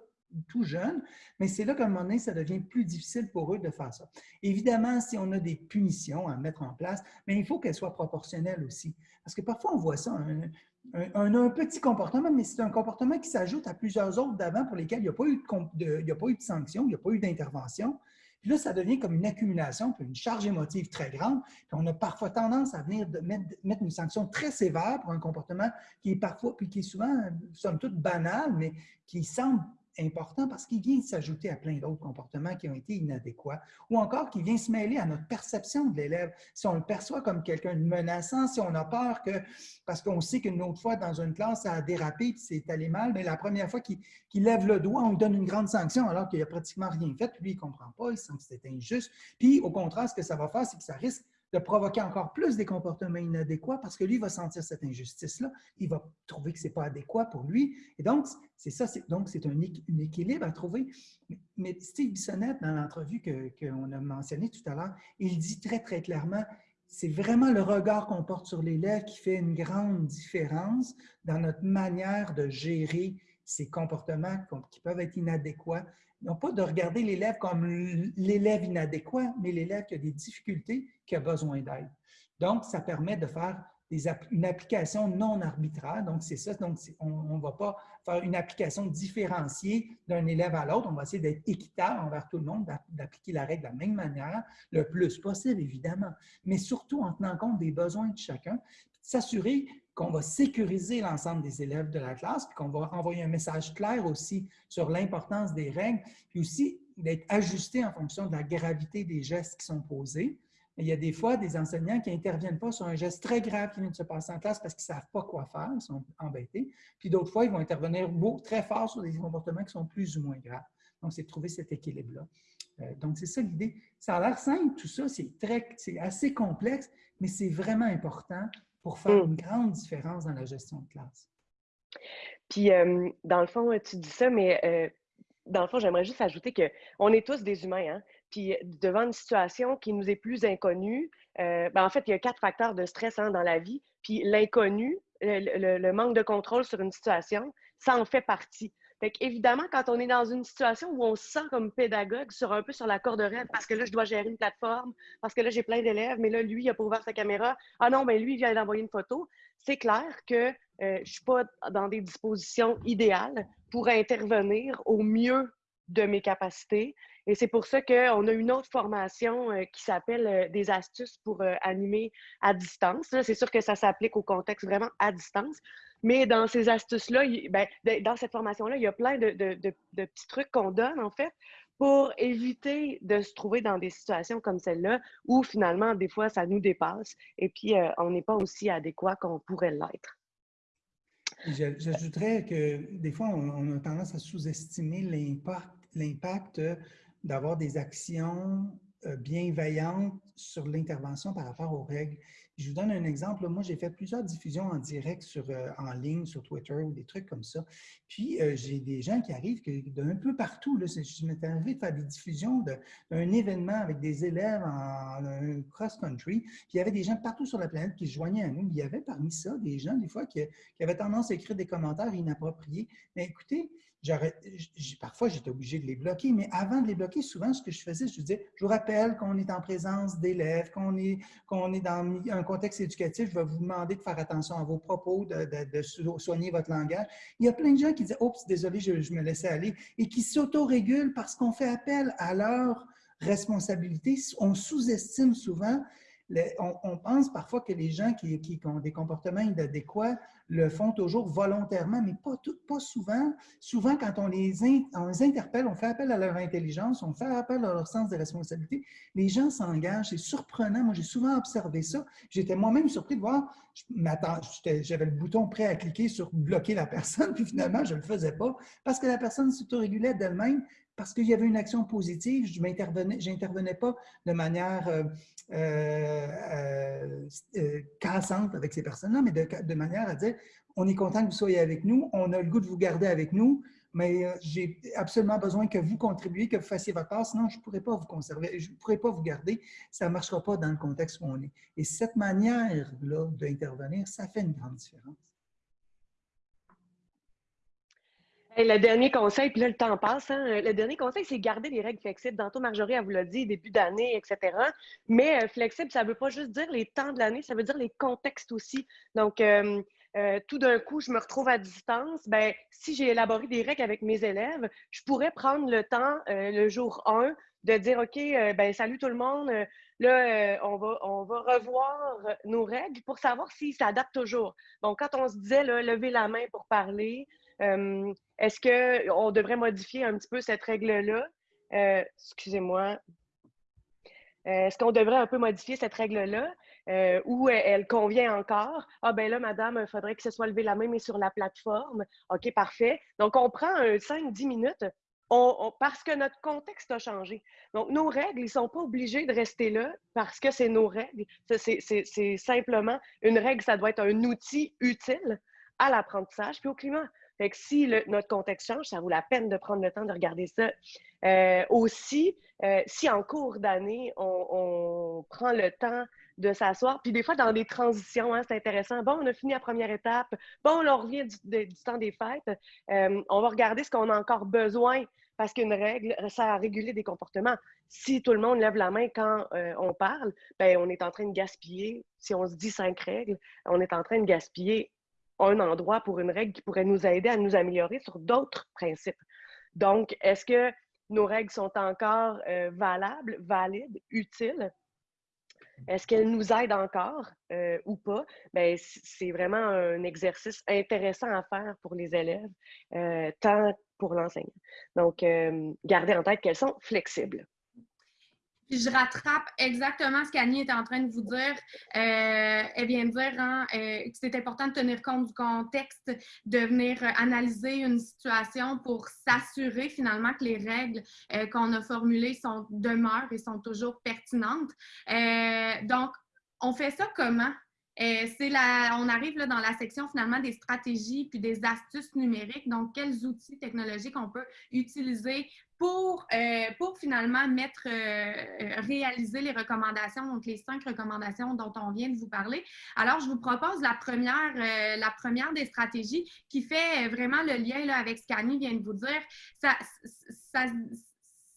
tout jeune, mais c'est là qu'à un moment donné, ça devient plus difficile pour eux de faire ça. Évidemment, si on a des punitions à mettre en place, mais il faut qu'elles soient proportionnelles aussi. Parce que parfois, on voit ça, un, un, petit comportement, mais c'est un comportement qui s'ajoute à plusieurs autres d'avant pour lesquels il n'y a, pas eu de, il a pas eu de sanction, il n'y a pas eu d'intervention. Puis là, ça devient comme une accumulation, puis une charge émotive très grande. Puis on a parfois tendance à venir de mettre, mettre, une sanction très sévère pour un comportement qui est parfois, puis qui est souvent, somme toute, banal, mais qui semble important parce qu'il vient s'ajouter à plein d'autres comportements qui ont été inadéquats ou encore qui vient se mêler à notre perception de l'élève. Si on le perçoit comme quelqu'un de menaçant, si on a peur que, parce qu'on sait qu'une autre fois dans une classe, ça a dérapé et c'est allé mal, mais la première fois qu'il lève le doigt, on lui donne une grande sanction alors qu'il n'a pratiquement rien fait, lui, il ne comprend pas, il sent que c'est injuste. Puis, au contraire, ce que ça va faire, c'est que ça risque de provoquer encore plus des comportements inadéquats parce que lui va sentir cette injustice-là, il va trouver que ce n'est pas adéquat pour lui. Et donc, c'est ça, donc c'est un, équilibre à trouver. Mais Steve Bissonnette, dans l'entrevue qu'on a mentionné tout à l'heure, il dit très, très clairement, c'est vraiment le regard qu'on porte sur l'élève qui fait une grande différence dans notre manière de gérer ces comportements qui peuvent être inadéquats non pas de regarder l'élève comme l'élève inadéquat, mais l'élève qui a des difficultés, qui a besoin d'aide. Donc, ça permet de faire une application non arbitraire. Donc, c'est ça. Donc, on ne va pas faire une application différenciée d'un élève à l'autre. On va essayer d'être équitable envers tout le monde, d'appliquer la règle de la même manière, le plus possible, évidemment, mais surtout en tenant compte des besoins de chacun, s'assurer qu'on va sécuriser l'ensemble des élèves de la classe, puis qu'on va envoyer un message clair aussi sur l'importance des règles, puis aussi d'être ajusté en fonction de la gravité des gestes qui sont posés. Il y a des fois des enseignants qui n'interviennent pas sur un geste très grave qui vient de se passer en classe parce qu'ils ne savent pas quoi faire, ils sont embêtés. Puis d'autres fois, ils vont intervenir beau, très fort sur des comportements qui sont plus ou moins graves. Donc, c'est de trouver cet équilibre-là. Euh, donc, c'est ça l'idée. Ça a l'air simple, tout ça, c'est assez complexe, mais c'est vraiment important pour faire une mmh. grande différence dans la gestion de classe. Puis, dans le fond, tu dis ça, mais dans le fond, j'aimerais juste ajouter qu'on est tous des humains. Hein? Puis, devant une situation qui nous est plus inconnue, ben, en fait, il y a quatre facteurs de stress hein, dans la vie. Puis, l'inconnu, le, manque de contrôle sur une situation, ça en fait partie. Fait quand on est dans une situation où on se sent comme pédagogue sur un peu sur la corde raide, parce que là, je dois gérer une plateforme, parce que là, j'ai plein d'élèves, mais là, lui, il a pas ouvert sa caméra. Ah non, ben lui, il vient d'envoyer une photo. C'est clair que euh, je ne suis pas dans des dispositions idéales pour intervenir au mieux de mes capacités. Et c'est pour ça qu'on a une autre formation euh, qui s'appelle euh, des astuces pour animer à distance. C'est sûr que ça s'applique au contexte vraiment à distance. Mais dans ces astuces-là, ben, dans cette formation-là, il y a plein de, petits trucs qu'on donne, en fait, pour éviter de se trouver dans des situations comme celle-là où finalement, des fois, ça nous dépasse et puis euh, on n'est pas aussi adéquat qu'on pourrait l'être. J'ajouterais que des fois, on, a tendance à sous-estimer l'impact d'avoir des actions euh, bienveillantes sur l'intervention par rapport aux règles. Je vous donne un exemple. Moi, j'ai fait plusieurs diffusions en direct sur, euh, en ligne, sur Twitter ou des trucs comme ça. Puis, euh, j'ai des gens qui arrivent d'un peu partout. Là, je m'étais arrivé de faire des diffusions d'un événement avec des élèves en, cross-country. Puis, il y avait des gens partout sur la planète qui se joignaient à nous. Il y avait parmi ça des gens, des fois, qui, qui avaient tendance à écrire des commentaires inappropriés. Mais écoutez, parfois, j'étais obligé de les bloquer, mais avant de les bloquer, souvent, ce que je faisais, je disais, je vous rappelle qu'on est en présence d'élèves, qu'on est, qu'on est dans un contexte éducatif, je vais vous demander de faire attention à vos propos, de, soigner votre langage. Il y a plein de gens qui disent, oups, désolé, je, je me laissais aller, et qui s'autorégulent parce qu'on fait appel à leur responsabilité. On sous-estime souvent on, pense parfois que les gens qui, ont des comportements inadéquats le font toujours volontairement, mais pas, souvent. Souvent, quand on les, on les, interpelle, on fait appel à leur intelligence, on fait appel à leur sens de responsabilité, les gens s'engagent. C'est surprenant. Moi, j'ai souvent observé ça. J'étais moi-même surpris de voir, j'avais le bouton prêt à cliquer sur bloquer la personne, puis finalement, je ne le faisais pas parce que la personne s'autorégulait d'elle-même parce qu'il y avait une action positive, je n'intervenais pas de manière euh, euh, euh, cassante avec ces personnes-là, mais de, manière à dire, on est content que vous soyez avec nous, on a le goût de vous garder avec nous, mais j'ai absolument besoin que vous contribuiez, que vous fassiez votre part, sinon je ne pourrais pas vous conserver, je ne pourrais pas vous garder, ça ne marchera pas dans le contexte où on est. Et cette manière-là d'intervenir, ça fait une grande différence. Le dernier conseil, puis là, le temps passe. Hein, le dernier conseil, c'est garder les règles flexibles. Tantôt, Marjorie, elle vous l'a dit, début d'année, etc. Mais euh, flexible, ça ne veut pas juste dire les temps de l'année, ça veut dire les contextes aussi. Donc, euh, euh, tout d'un coup, je me retrouve à distance, ben, si j'ai élaboré des règles avec mes élèves, je pourrais prendre le temps, euh, le jour 1, de dire, OK, euh, ben, salut tout le monde, là, on, va, on va revoir nos règles pour savoir s'ils s'adaptent toujours. Donc, quand on se disait, là, lever la main pour parler, est-ce qu'on devrait modifier un petit peu cette règle-là? Excusez-moi. Est-ce qu'on devrait un peu modifier cette règle-là? euh, où elle convient encore? Ah ben là, madame, il faudrait que ce soit levé la main, mais sur la plateforme. OK, parfait. Donc, on prend 5-10 minutes parce que notre contexte a changé. Donc, nos règles, ils ne sont pas obligés de rester là parce que c'est nos règles. C'est simplement une règle, ça doit être un outil utile à l'apprentissage puis au climat. Fait que si notre contexte change, ça vaut la peine de prendre le temps de regarder ça. Euh, aussi, euh, si en cours d'année, on, prend le temps de s'asseoir. Puis des fois, dans des transitions, hein, c'est intéressant. Bon, on a fini la première étape. Bon, on revient du, temps des fêtes. Euh, on va regarder ce qu'on a encore besoin parce qu'une règle sert à réguler des comportements. Si tout le monde lève la main quand on parle, ben, on est en train de gaspiller. Si on se dit cinq règles, on est en train de gaspiller un endroit pour une règle qui pourrait nous aider à nous améliorer sur d'autres principes. Donc, est-ce que nos règles sont encore euh, valables, valides, utiles? Est-ce qu'elle nous aide encore euh, ou pas? Bien, c'est vraiment un exercice intéressant à faire pour les élèves, euh, tant pour l'enseignant. Donc, gardez en tête qu'elles sont flexibles je rattrape exactement ce qu'Annie est en train de vous dire. Euh, elle vient de dire hein, euh, que c'est important de tenir compte du contexte, de venir analyser une situation pour s'assurer finalement que les règles euh, qu'on a formulées demeurent et sont toujours pertinentes. donc, on fait ça comment? C'est la, on arrive là, dans la section finalement des stratégies puis des astuces numériques. Donc, quels outils technologiques on peut utiliser pour, euh, pour finalement mettre, euh, euh, réaliser les recommandations, donc les cinq recommandations dont on vient de vous parler? Alors, je vous propose la première, la première des stratégies qui fait vraiment le lien là, avec ce qu'Annie vient de vous dire. Ça,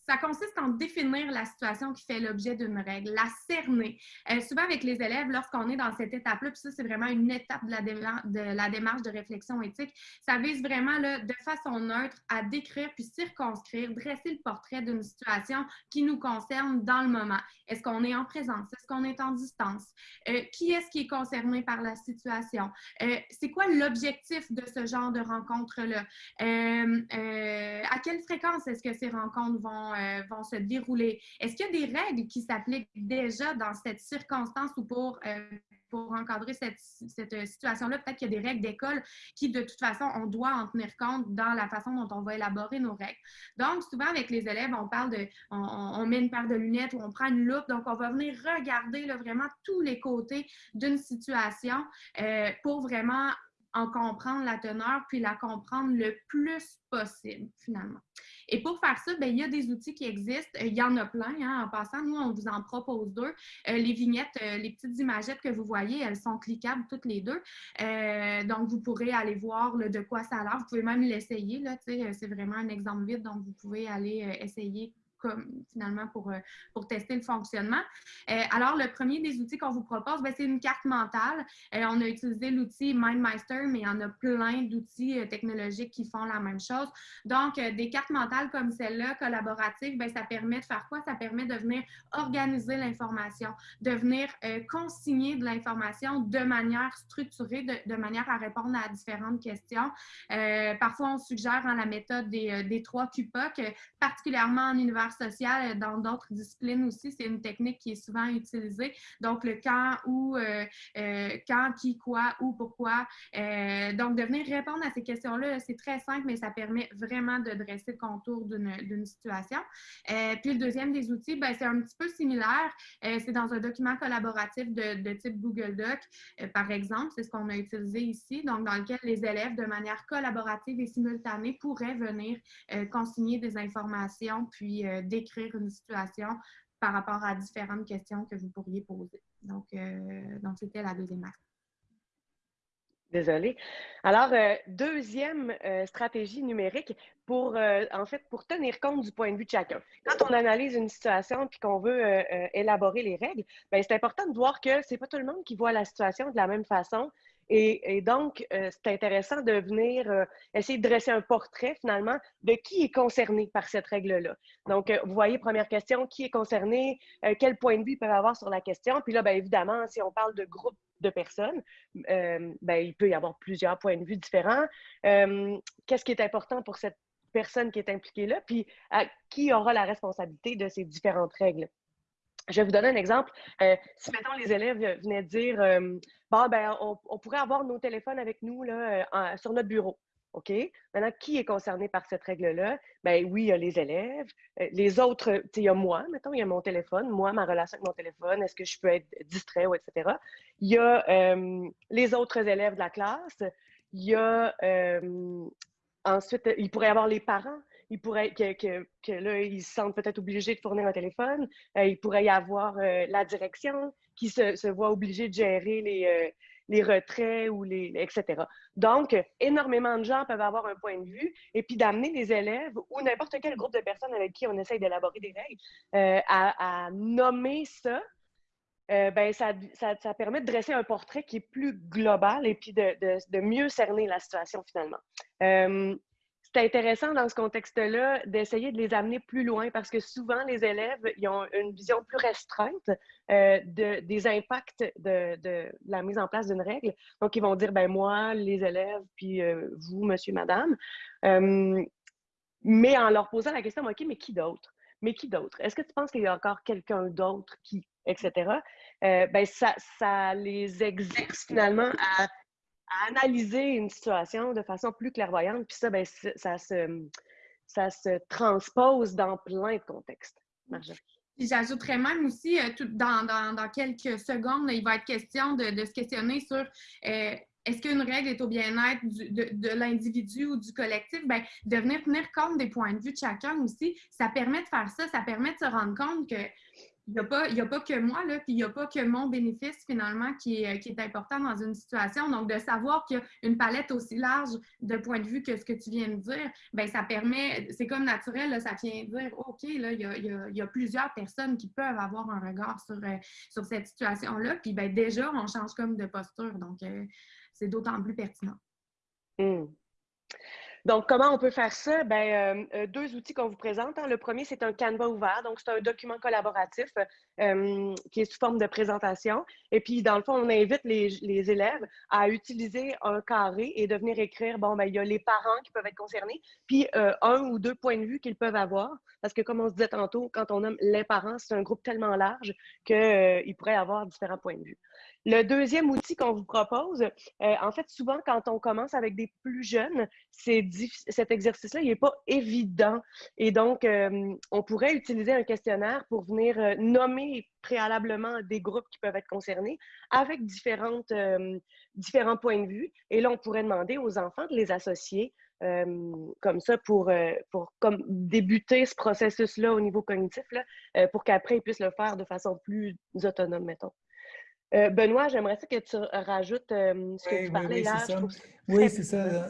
ça consiste en définir la situation qui fait l'objet d'une règle, la cerner. Euh, souvent avec les élèves, lorsqu'on est dans cette étape-là, puis ça, c'est vraiment une étape de la, de la, démarche de réflexion éthique, ça vise vraiment là, de façon neutre à décrire puis circonscrire, dresser le portrait d'une situation qui nous concerne dans le moment. Est-ce qu'on est en présence? Est-ce qu'on est en distance? Euh, qui est-ce qui est concerné par la situation? Euh, c'est quoi l'objectif de ce genre de rencontre-là? à quelle fréquence est-ce que ces rencontres vont euh, vont se dérouler. Est-ce qu'il y a des règles qui s'appliquent déjà dans cette circonstance ou pour, euh, pour encadrer cette, cette situation-là? Peut-être qu'il y a des règles d'école qui, de toute façon, on doit en tenir compte dans la façon dont on va élaborer nos règles. Donc, souvent, avec les élèves, on parle de, on, met une paire de lunettes ou on prend une loupe. Donc, on va venir regarder vraiment tous les côtés d'une situation euh, pour vraiment en comprendre la teneur, puis la comprendre le plus possible, finalement. Et pour faire ça, bien, il y a des outils qui existent. Il y en a plein. Hein. En passant, nous, on vous en propose deux. Euh, les vignettes, euh, les petites imagettes que vous voyez, elles sont cliquables toutes les deux. Euh, donc, vous pourrez aller voir de quoi ça a l'air. Vous pouvez même l'essayer. C'est vraiment un exemple vide, donc vous pouvez aller essayer finalement pour, euh, pour tester le fonctionnement. Euh, alors, le premier des outils qu'on vous propose, ben, c'est une carte mentale. Euh, on a utilisé l'outil MindMeister, mais il y en a plein d'outils technologiques qui font la même chose. Donc, des cartes mentales comme celle-là, collaboratives, ben, ça permet de faire quoi? Ça permet de venir organiser l'information, de venir consigner de l'information de manière structurée, de, manière à répondre à différentes questions. parfois, on suggère en la méthode des, des trois QPOC, particulièrement en université sociales dans d'autres disciplines aussi, c'est une technique qui est souvent utilisée. Donc, le quand, où, quand, qui, quoi, où, pourquoi. donc, de venir répondre à ces questions-là, c'est très simple, mais ça permet vraiment de dresser le contour d'une situation. puis, le deuxième des outils, ben, c'est un petit peu similaire. c'est dans un document collaboratif de, type Google Doc, par exemple. C'est ce qu'on a utilisé ici. Donc, dans lequel les élèves, de manière collaborative et simultanée, pourraient venir euh, consigner des informations puis euh, décrire une situation par rapport à différentes questions que vous pourriez poser. Donc, euh, donc c'était la deuxième acte. Désolée. Alors, deuxième stratégie numérique pour, en fait, pour tenir compte du point de vue de chacun. Quand on analyse une situation puis qu'on veut élaborer les règles, ben, c'est important de voir que c'est pas tout le monde qui voit la situation de la même façon et, donc, euh, c'est intéressant de venir euh, essayer de dresser un portrait finalement de qui est concerné par cette règle-là. Donc, euh, vous voyez, première question, qui est concerné, quel point de vue ils peuvent avoir sur la question. Puis là, bien évidemment, si on parle de groupe de personnes, bien, il peut y avoir plusieurs points de vue différents. Qu'est-ce qui est important pour cette personne qui est impliquée là? Puis, qui aura la responsabilité de ces différentes règles? Je vais vous donner un exemple. Euh, si, mettons, les élèves venaient dire euh, bon, ben, on, pourrait avoir nos téléphones avec nous là, euh, sur notre bureau. OK? Maintenant, qui est concerné par cette règle-là? Ben oui, il y a les élèves. les autres, il y a moi, mettons, il y a mon téléphone. Moi, ma relation avec mon téléphone, est-ce que je peux être distrait ou etc. Il y a les autres élèves de la classe. Il y a ensuite, il pourrait y avoir les parents il pourrait que, que, que là, ils se sentent peut-être obligés de fournir un téléphone. Euh, il pourrait y avoir euh, la direction qui se, voit obligée de gérer les, euh, les retraits ou les, etc. Donc, énormément de gens peuvent avoir un point de vue et puis d'amener les élèves ou n'importe quel groupe de personnes avec qui on essaye d'élaborer des règles à, nommer ça. ben, ça, ça, permet de dresser un portrait qui est plus global et puis de, de mieux cerner la situation finalement c'est intéressant dans ce contexte-là d'essayer de les amener plus loin parce que souvent, les élèves ils ont une vision plus restreinte euh, de, des impacts de, la mise en place d'une règle. Donc, ils vont dire, ben moi, les élèves, puis euh, vous, monsieur, madame. Euh, mais en leur posant la question, OK, mais qui d'autre? Mais qui d'autre? Est-ce que tu penses qu'il y a encore quelqu'un d'autre qui, etc.? ben, ça, ça les exerce finalement à à analyser une situation de façon plus clairvoyante. Puis ça, ben, ça, se, ça se transpose dans plein de contextes. J'ajouterais même aussi, euh, tout, dans, dans, dans, quelques secondes, il va être question de, de se questionner sur euh, est-ce qu'une règle est au bien-être de, de l'individu ou du collectif? Bien, de venir tenir compte des points de vue de chacun aussi, ça permet de faire ça, ça permet de se rendre compte que il n'y a, pas, a pas que moi, là, puis il n'y a pas que mon bénéfice finalement qui est, qui est important dans une situation. Donc, de savoir qu'il y a une palette aussi large de points de vue que ce que tu viens de dire, bien, ça permet, c'est comme naturel, ça vient dire, OK, là, il y a, plusieurs personnes qui peuvent avoir un regard sur, euh, cette situation-là. Puis, bien, déjà, on change comme de posture. Donc, euh, c'est d'autant plus pertinent. Mmh. Donc, comment on peut faire ça? Ben, euh, euh, deux outils qu'on vous présente. Hein. Le premier, c'est un Canva ouvert. Donc, c'est un document collaboratif euh, qui est sous forme de présentation. Et puis, dans le fond, on invite les, élèves à utiliser un carré et de venir écrire, bon, ben, il y a les parents qui peuvent être concernés, puis un ou deux points de vue qu'ils peuvent avoir. Parce que, comme on se disait tantôt, quand on nomme les parents, c'est un groupe tellement large qu'il pourrait avoir différents points de vue. Le deuxième outil qu'on vous propose, euh, en fait, souvent, quand on commence avec des plus jeunes, cet exercice-là, il n'est pas évident. Et donc, euh, on pourrait utiliser un questionnaire pour venir euh, nommer préalablement des groupes qui peuvent être concernés avec différentes, différents points de vue. Et là, on pourrait demander aux enfants de les associer comme ça pour, pour comme débuter ce processus-là au niveau cognitif, là, pour qu'après, ils puissent le faire de façon plus autonome, mettons. Euh, Benoît, j'aimerais ça que tu rajoutes euh, ce que tu parlais là. Oui, c'est ça.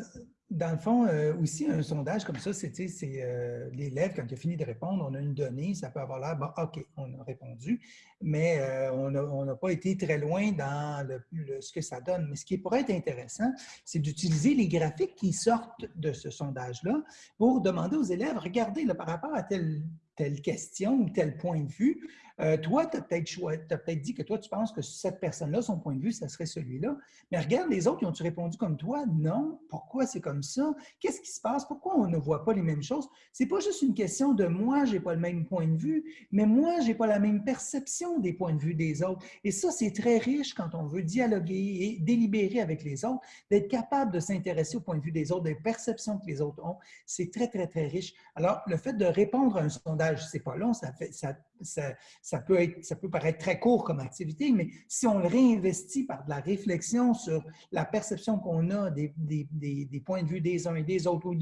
Dans le fond, euh, aussi, un sondage comme ça, c'est l'élève, quand il a fini de répondre, on a une donnée, ça peut avoir l'air, bon, OK, on a répondu, mais on n'a pas été très loin dans ce que ça donne. Mais ce qui pourrait être intéressant, c'est d'utiliser les graphiques qui sortent de ce sondage-là pour demander aux élèves, regardez, là, par rapport à tel telle question ou tel point de vue. Euh, toi, tu as peut-être dit que toi, tu penses que cette personne-là, son point de vue, ça serait celui-là. Mais regarde, les autres, ils ont-tu répondu comme toi? Non. Pourquoi c'est comme ça? Qu'est-ce qui se passe? Pourquoi on ne voit pas les mêmes choses? C'est pas juste une question de moi, j'ai pas le même point de vue, mais moi, j'ai pas la même perception des points de vue des autres. Et ça, c'est très riche quand on veut dialoguer et délibérer avec les autres, d'être capable de s'intéresser au point de vue des autres, des perceptions que les autres ont. C'est très, très, très riche. Alors, le fait de répondre à un sondage, c'est pas long, ça, fait, ça, ça, peut paraître très court comme activité, mais si on le réinvestit par de la réflexion sur la perception qu'on a des, points de vue des uns et des autres, ou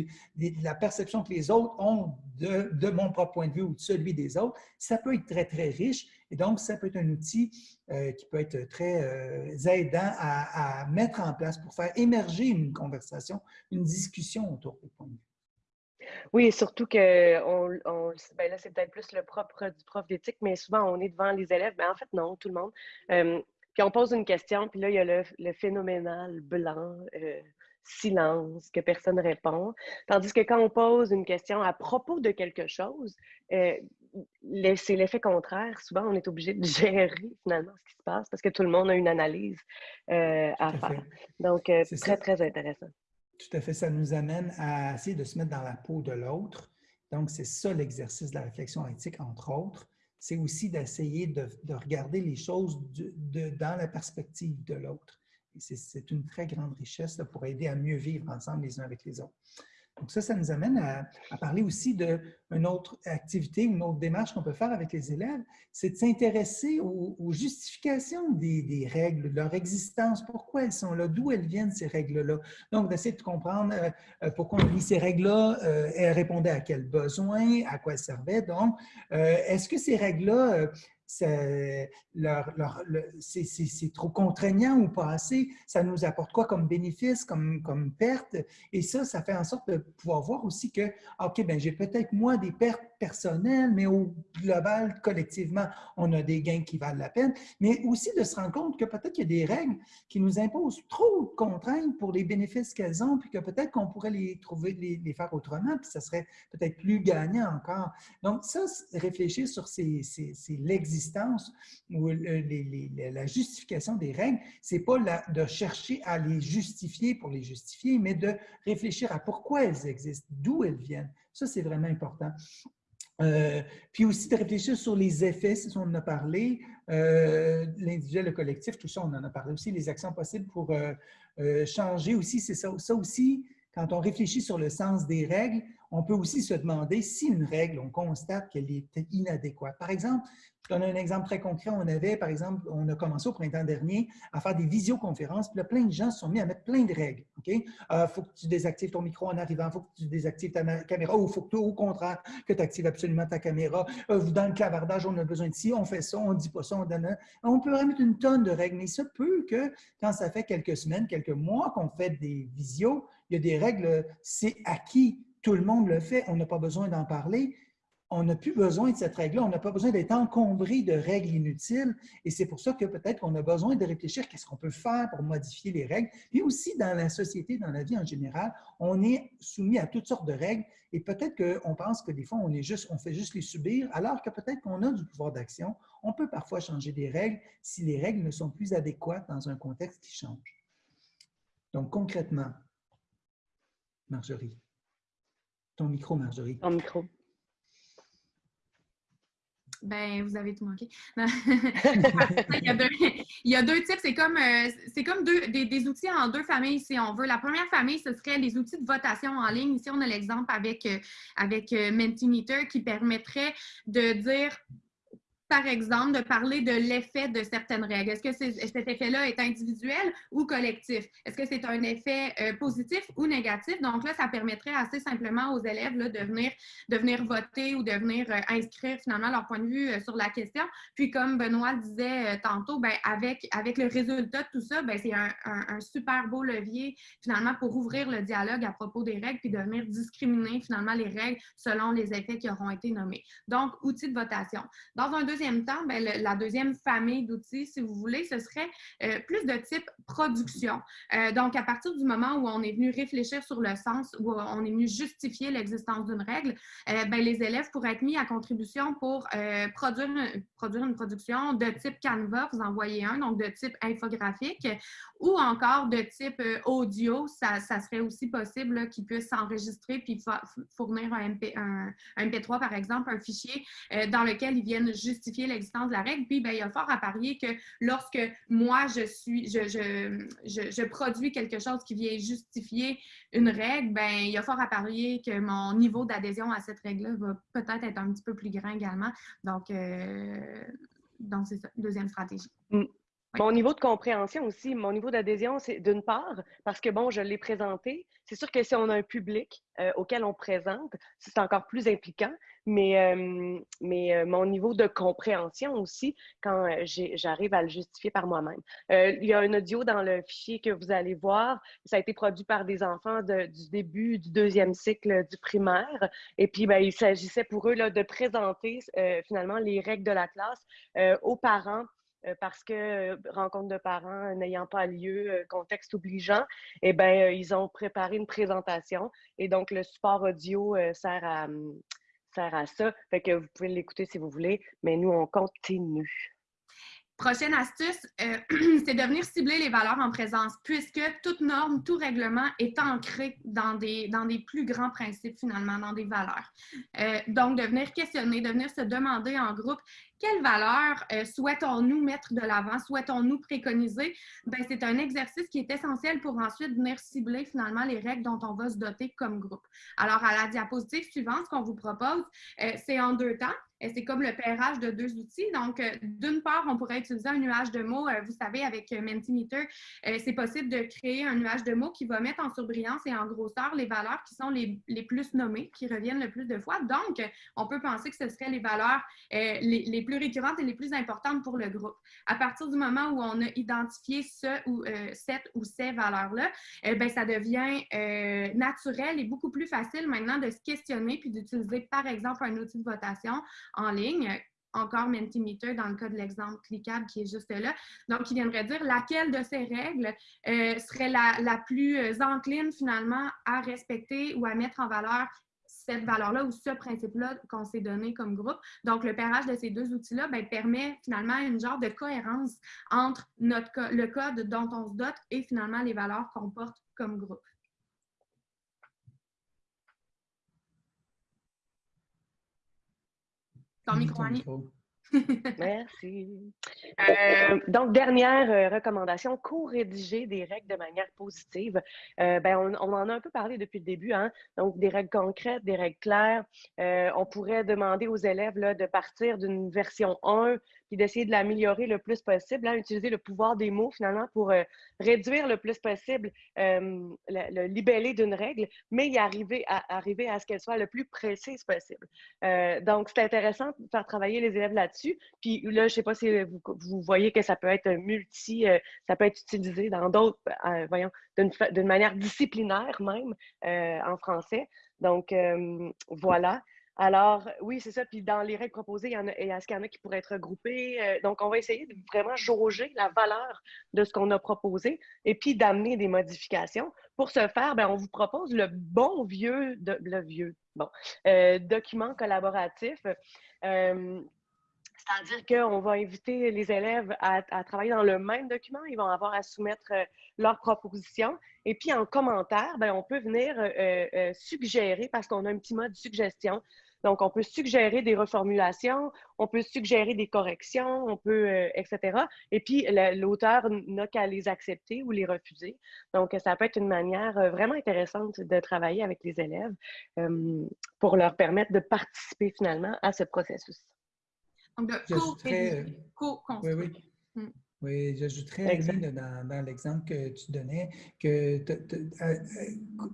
la perception que les autres ont de, mon propre point de vue ou de celui des autres, ça peut être très, très riche. Et donc, ça peut être un outil euh, qui peut être très euh, aidant à, à mettre en place pour faire émerger une conversation, une discussion autour des points de vue. Oui, surtout que on, ben là, c'est peut-être plus le propre du prof d'éthique, mais souvent, on est devant les élèves. Mais ben, en fait, non, tout le monde. puis on pose une question, puis là, il y a le, phénoménal blanc, euh, silence, que personne ne répond. Tandis que quand on pose une question à propos de quelque chose, euh, c'est l'effet contraire. Souvent, on est obligé de gérer finalement ce qui se passe parce que tout le monde a une analyse euh, à faire. Donc, très, très intéressant. Tout à fait, ça nous amène à essayer de se mettre dans la peau de l'autre. Donc, c'est ça l'exercice de la réflexion éthique, entre autres. C'est aussi d'essayer de, regarder les choses dans la perspective de l'autre. C'est une très grande richesse pour aider à mieux vivre ensemble les uns avec les autres. Donc ça, ça nous amène à, parler aussi d'une autre activité, une autre démarche qu'on peut faire avec les élèves, c'est de s'intéresser aux, justifications des, règles, de leur existence, pourquoi elles sont là, d'où elles viennent ces règles-là. Donc d'essayer de comprendre euh, pourquoi on lit ces règles-là, euh, elles répondaient à quels besoins, à quoi elles servaient. Donc, euh, est-ce que ces règles-là c'est trop contraignant ou pas assez, ça nous apporte quoi comme bénéfice, comme, comme perte? Et ça, ça fait en sorte de pouvoir voir aussi que, OK, ben j'ai peut-être moi des pertes personnelles, mais au global, collectivement, on a des gains qui valent la peine. Mais aussi de se rendre compte que peut-être qu'il y a des règles qui nous imposent trop de contraintes pour les bénéfices qu'elles ont, puis que peut-être qu'on pourrait les trouver, les, faire autrement, puis ça serait peut-être plus gagnant encore. Donc ça, réfléchir sur l'existence ou la justification des règles, c'est pas de chercher à les justifier pour les justifier, mais de réfléchir à pourquoi elles existent, d'où elles viennent. Ça, c'est vraiment important. Euh, puis aussi de réfléchir sur les effets, si on en a parlé, euh, l'individuel, le collectif, tout ça, on en a parlé aussi, les actions possibles pour euh, changer aussi, c'est ça, ça aussi, quand on réfléchit sur le sens des règles, on peut aussi se demander si une règle, on constate qu'elle est inadéquate. Par exemple, je donne un exemple très concret. On avait, par exemple, on a commencé au printemps dernier à faire des visioconférences, puis là, plein de gens se sont mis à mettre plein de règles. OK? Euh, faut que tu désactives ton micro en arrivant, il faut que tu désactives ta caméra, ou faut que tu, au contraire, que tu actives absolument ta caméra. Euh, dans le clavardage, on a besoin de ci, on fait ça, on dit pas ça, on donne On peut remettre une tonne de règles, mais ça peut que quand ça fait quelques semaines, quelques mois qu'on fait des visios, il y a des règles, c'est acquis, tout le monde le fait, on n'a pas besoin d'en parler on n'a plus besoin de cette règle-là, on n'a pas besoin d'être encombré de règles inutiles. Et c'est pour ça que peut-être qu'on a besoin de réfléchir qu'est-ce qu'on peut faire pour modifier les règles. Puis aussi dans la société, dans la vie en général, on est soumis à toutes sortes de règles et peut-être qu'on pense que des fois, on, est juste, on fait juste les subir, alors que peut-être qu'on a du pouvoir d'action. On peut parfois changer des règles si les règles ne sont plus adéquates dans un contexte qui change. Donc concrètement, Marjorie, ton micro, Marjorie. Ton micro. Ben, vous avez tout manqué. il, y a deux, types. C'est comme, euh, c'est comme deux, des, outils en deux familles, si on veut. La première famille, ce serait les outils de votation en ligne. Ici, on a l'exemple avec, euh, avec euh, Mentimeter qui permettrait de dire par exemple, de parler de l'effet de certaines règles? Est-ce que cet effet-là est individuel ou collectif? Est-ce que c'est un effet euh, positif ou négatif? Donc là, ça permettrait assez simplement aux élèves de, venir, de venir voter ou de venir euh, inscrire finalement leur point de vue euh, sur la question. Puis comme Benoît disait tantôt, ben, avec, avec le résultat de tout ça, ben, c'est un, un, super beau levier finalement pour ouvrir le dialogue à propos des règles puis de venir discriminer finalement les règles selon les effets qui auront été nommés. Donc, outil de votation. Dans un deuxième deuxième temps, ben, la deuxième famille d'outils, si vous voulez, ce serait euh, plus de type production. Euh, donc, à partir du moment où on est venu réfléchir sur le sens, où on est venu justifier l'existence d'une règle, ben, les élèves pourraient être mis à contribution pour produire, une production de type Canva, vous envoyez un, donc de type infographique, ou encore de type audio, ça, serait aussi possible qu'ils puissent s'enregistrer puis fournir un, MP, un, un, MP3, par exemple, un fichier dans lequel ils viennent justifier l'existence de la règle. Puis, ben, il y a fort à parier que lorsque moi, je suis, je, je, je, produis quelque chose qui vient justifier une règle, ben, il y a fort à parier que mon niveau d'adhésion à cette règle-là va peut-être être un petit peu plus grand également. Donc, euh, c'est ça, deuxième stratégie. Mm. Mon niveau de compréhension aussi, mon niveau d'adhésion, c'est d'une part, parce que bon, je l'ai présenté. C'est sûr que si on a un public euh, auquel on présente, c'est encore plus impliquant, mais, euh, mais euh, mon niveau de compréhension aussi, quand j'arrive à le justifier par moi-même. il y a un audio dans le fichier que vous allez voir. Ça a été produit par des enfants du début du deuxième cycle du primaire. Et puis, ben, il s'agissait pour eux là, de présenter finalement les règles de la classe aux parents euh, parce que euh, rencontre de parents n'ayant pas lieu, euh, contexte obligeant, eh bien, ils ont préparé une présentation et donc le support audio sert à, hum, sert à ça. Fait que vous pouvez l'écouter si vous voulez, mais nous, on continue. Prochaine astuce, c'est de venir cibler les valeurs en présence, puisque toute norme, tout règlement est ancré dans des, dans des plus grands principes, finalement, dans des valeurs. donc, de venir questionner, de venir se demander en groupe quelles valeurs euh, souhaitons-nous mettre de l'avant, souhaitons-nous préconiser? Ben, c'est un exercice qui est essentiel pour ensuite venir cibler finalement les règles dont on va se doter comme groupe. Alors, à la diapositive suivante, ce qu'on vous propose, euh, c'est en deux temps. C'est comme le pairage de deux outils. Donc, euh, d'une part, on pourrait utiliser un nuage de mots. Vous savez, avec Mentimeter, c'est possible de créer un nuage de mots qui va mettre en surbrillance et en grosseur les valeurs qui sont les, les plus nommées, qui reviennent le plus de fois. Donc, on peut penser que ce seraient les valeurs les, les plus récurrentes et les plus importantes pour le groupe. À partir du moment où on a identifié ce ou euh, cette ou ces valeurs-là, eh ben, ça devient euh, naturel et beaucoup plus facile maintenant de se questionner puis d'utiliser, par exemple, un outil de votation en ligne encore Mentimeter dans le cas de l'exemple cliquable qui est juste là. Donc, il viendrait dire laquelle de ces règles euh, serait la, plus encline finalement à respecter ou à mettre en valeur cette valeur-là ou ce principe-là qu'on s'est donné comme groupe. Donc, le pairage de ces deux outils-là ben, permet finalement une genre de cohérence entre notre, le code dont on se dote et finalement les valeurs qu'on porte comme groupe. Ton micro, Annie. Merci. Euh, donc, dernière euh, recommandation, co-rédiger des règles de manière positive. Euh, ben, on, en a un peu parlé depuis le début, hein? donc des règles concrètes, des règles claires. on pourrait demander aux élèves là, de partir d'une version 1 d'essayer de l'améliorer le plus possible, hein, utiliser le pouvoir des mots finalement pour réduire le plus possible le, libellé d'une règle, mais y arriver à, arriver à ce qu'elle soit le plus précise possible. donc, c'est intéressant de faire travailler les élèves là-dessus puis là, je ne sais pas si vous, voyez que ça peut être multi, euh, ça peut être utilisé dans d'autres, euh, voyons, d'une manière disciplinaire même euh, en français. Donc, voilà. Alors, oui, c'est ça. Puis dans les règles proposées, il y en a, est-ce y en a qui pourraient être regroupées? donc, on va essayer de vraiment jauger la valeur de ce qu'on a proposé et puis d'amener des modifications. Pour ce faire, bien, on vous propose le bon vieux, bon, document collaboratif. C'est-à-dire qu'on va inviter les élèves à, travailler dans le même document. Ils vont avoir à soumettre euh, leurs propositions. Et puis, en commentaire, ben, on peut venir euh, euh, suggérer, parce qu'on a un petit mode suggestion. Donc, on peut suggérer des reformulations, on peut suggérer des corrections, on peut, etc. Et puis, l'auteur n'a qu'à les accepter ou les refuser. Donc, ça peut être une manière vraiment intéressante de travailler avec les élèves pour leur permettre de participer finalement à ce processus. Donc, de co-construire. Oui, oui. Hmm. Oui, j'ajouterais dans, dans l'exemple que tu donnais que euh,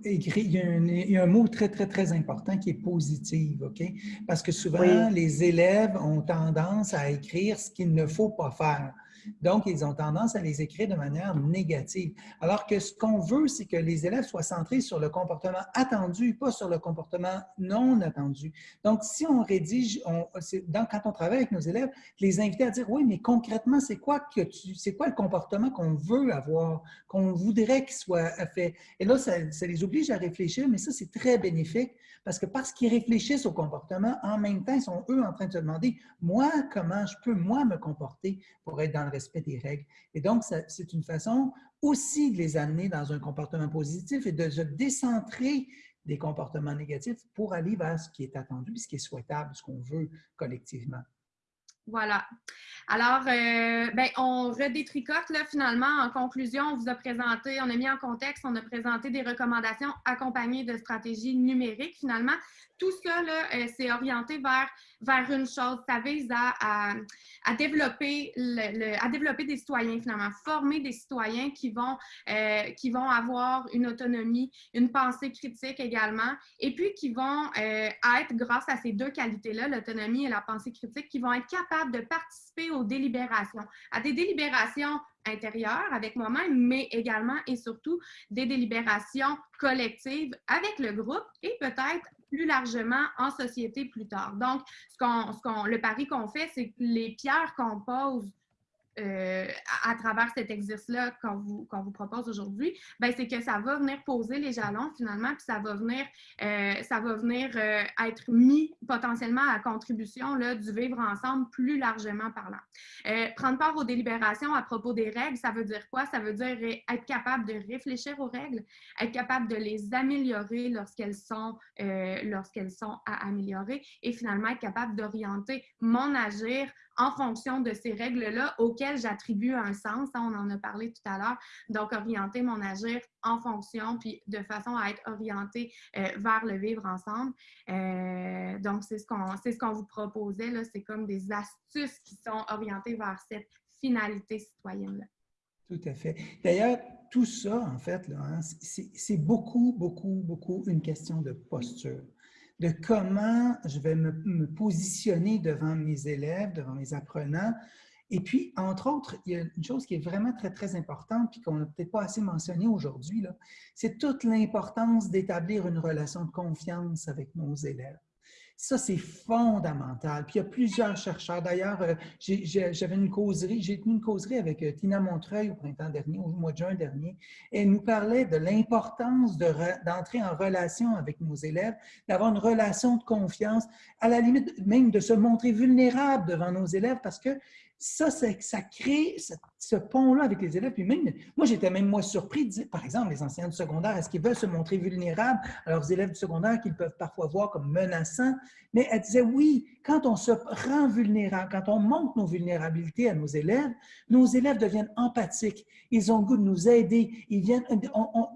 écrit, il y, a un, mot très, très, très important qui est positif, OK? Parce que souvent, les élèves ont tendance à écrire ce qu'il ne faut pas faire. Donc, ils ont tendance à les écrire de manière négative. Alors que ce qu'on veut, c'est que les élèves soient centrés sur le comportement attendu, pas sur le comportement non attendu. Donc, si on rédige, quand on travaille avec nos élèves, les inviter à dire, oui, mais concrètement, c'est quoi, quoi le comportement qu'on veut avoir, qu'on voudrait qu'il soit fait? Et là, ça, ça les oblige à réfléchir, mais ça, c'est très bénéfique parce que parce qu'ils réfléchissent au comportement, en même temps, ils sont eux en train de se demander, moi, comment je peux, moi, me comporter pour être dans respect des règles. Et donc, c'est une façon aussi de les amener dans un comportement positif et de se décentrer des comportements négatifs pour aller vers ce qui est attendu, ce qui est souhaitable, ce qu'on veut collectivement. Voilà. Alors, euh, ben, on redétricote là, finalement. En conclusion, on vous a présenté, on a mis en contexte, on a présenté des recommandations accompagnées de stratégies numériques finalement tout ça, euh, c'est orienté vers, vers une chose. Ça vise à, à, développer le, à développer des citoyens, finalement, former des citoyens qui vont, euh, qui vont avoir une autonomie, une pensée critique également, et puis qui vont euh, être, grâce à ces deux qualités-là, l'autonomie et la pensée critique, qui vont être capables de participer aux délibérations, à des délibérations intérieures avec moi-même, mais également et surtout des délibérations collectives avec le groupe et peut-être plus largement en société plus tard. Donc, ce qu'on, le pari qu'on fait, c'est que les pierres qu'on pose euh, à, travers cet exercice-là qu'on vous, vous propose aujourd'hui, ben, c'est que ça va venir poser les jalons finalement, puis ça va venir, euh, ça va venir euh, être mis potentiellement à contribution là, du vivre ensemble plus largement parlant. prendre part aux délibérations à propos des règles, ça veut dire quoi? Ça veut dire être capable de réfléchir aux règles, être capable de les améliorer lorsqu'elles sont, lorsqu'elles sont à améliorer et finalement être capable d'orienter mon agir en fonction de ces règles-là auxquelles j'attribue un sens. Hein, on en a parlé tout à l'heure. Donc, orienter mon agir en fonction, puis de façon à être orienté euh, vers le vivre ensemble. Euh, donc, c'est ce qu'on ce qu'on vous proposait. C'est comme des astuces qui sont orientées vers cette finalité citoyenne-là. Tout à fait. D'ailleurs, tout ça, en fait, hein, c'est beaucoup, beaucoup, beaucoup une question de posture de comment je vais me, positionner devant mes élèves, devant mes apprenants. Et puis, entre autres, il y a une chose qui est vraiment très, très importante, puis qu'on n'a peut-être pas assez mentionné aujourd'hui, c'est toute l'importance d'établir une relation de confiance avec nos élèves. Ça, c'est fondamental. Puis il y a plusieurs chercheurs. D'ailleurs, euh, j'avais une causerie, j'ai tenu une causerie avec euh, Tina Montreuil au printemps dernier, au mois de juin dernier. Et elle nous parlait de l'importance d'entrer en relation avec nos élèves, d'avoir une relation de confiance, à la limite même de se montrer vulnérable devant nos élèves parce que ça, ça crée ce, pont-là avec les élèves. Puis même, moi, j'étais même moi surpris, de dire, par exemple, les enseignants du secondaire, est-ce qu'ils veulent se montrer vulnérables à leurs élèves du secondaire qu'ils peuvent parfois voir comme menaçants? Mais elle disait, oui, quand on se rend vulnérable, quand on montre nos vulnérabilités à nos élèves, nos élèves deviennent empathiques. Ils ont le goût de nous aider. Ils viennent,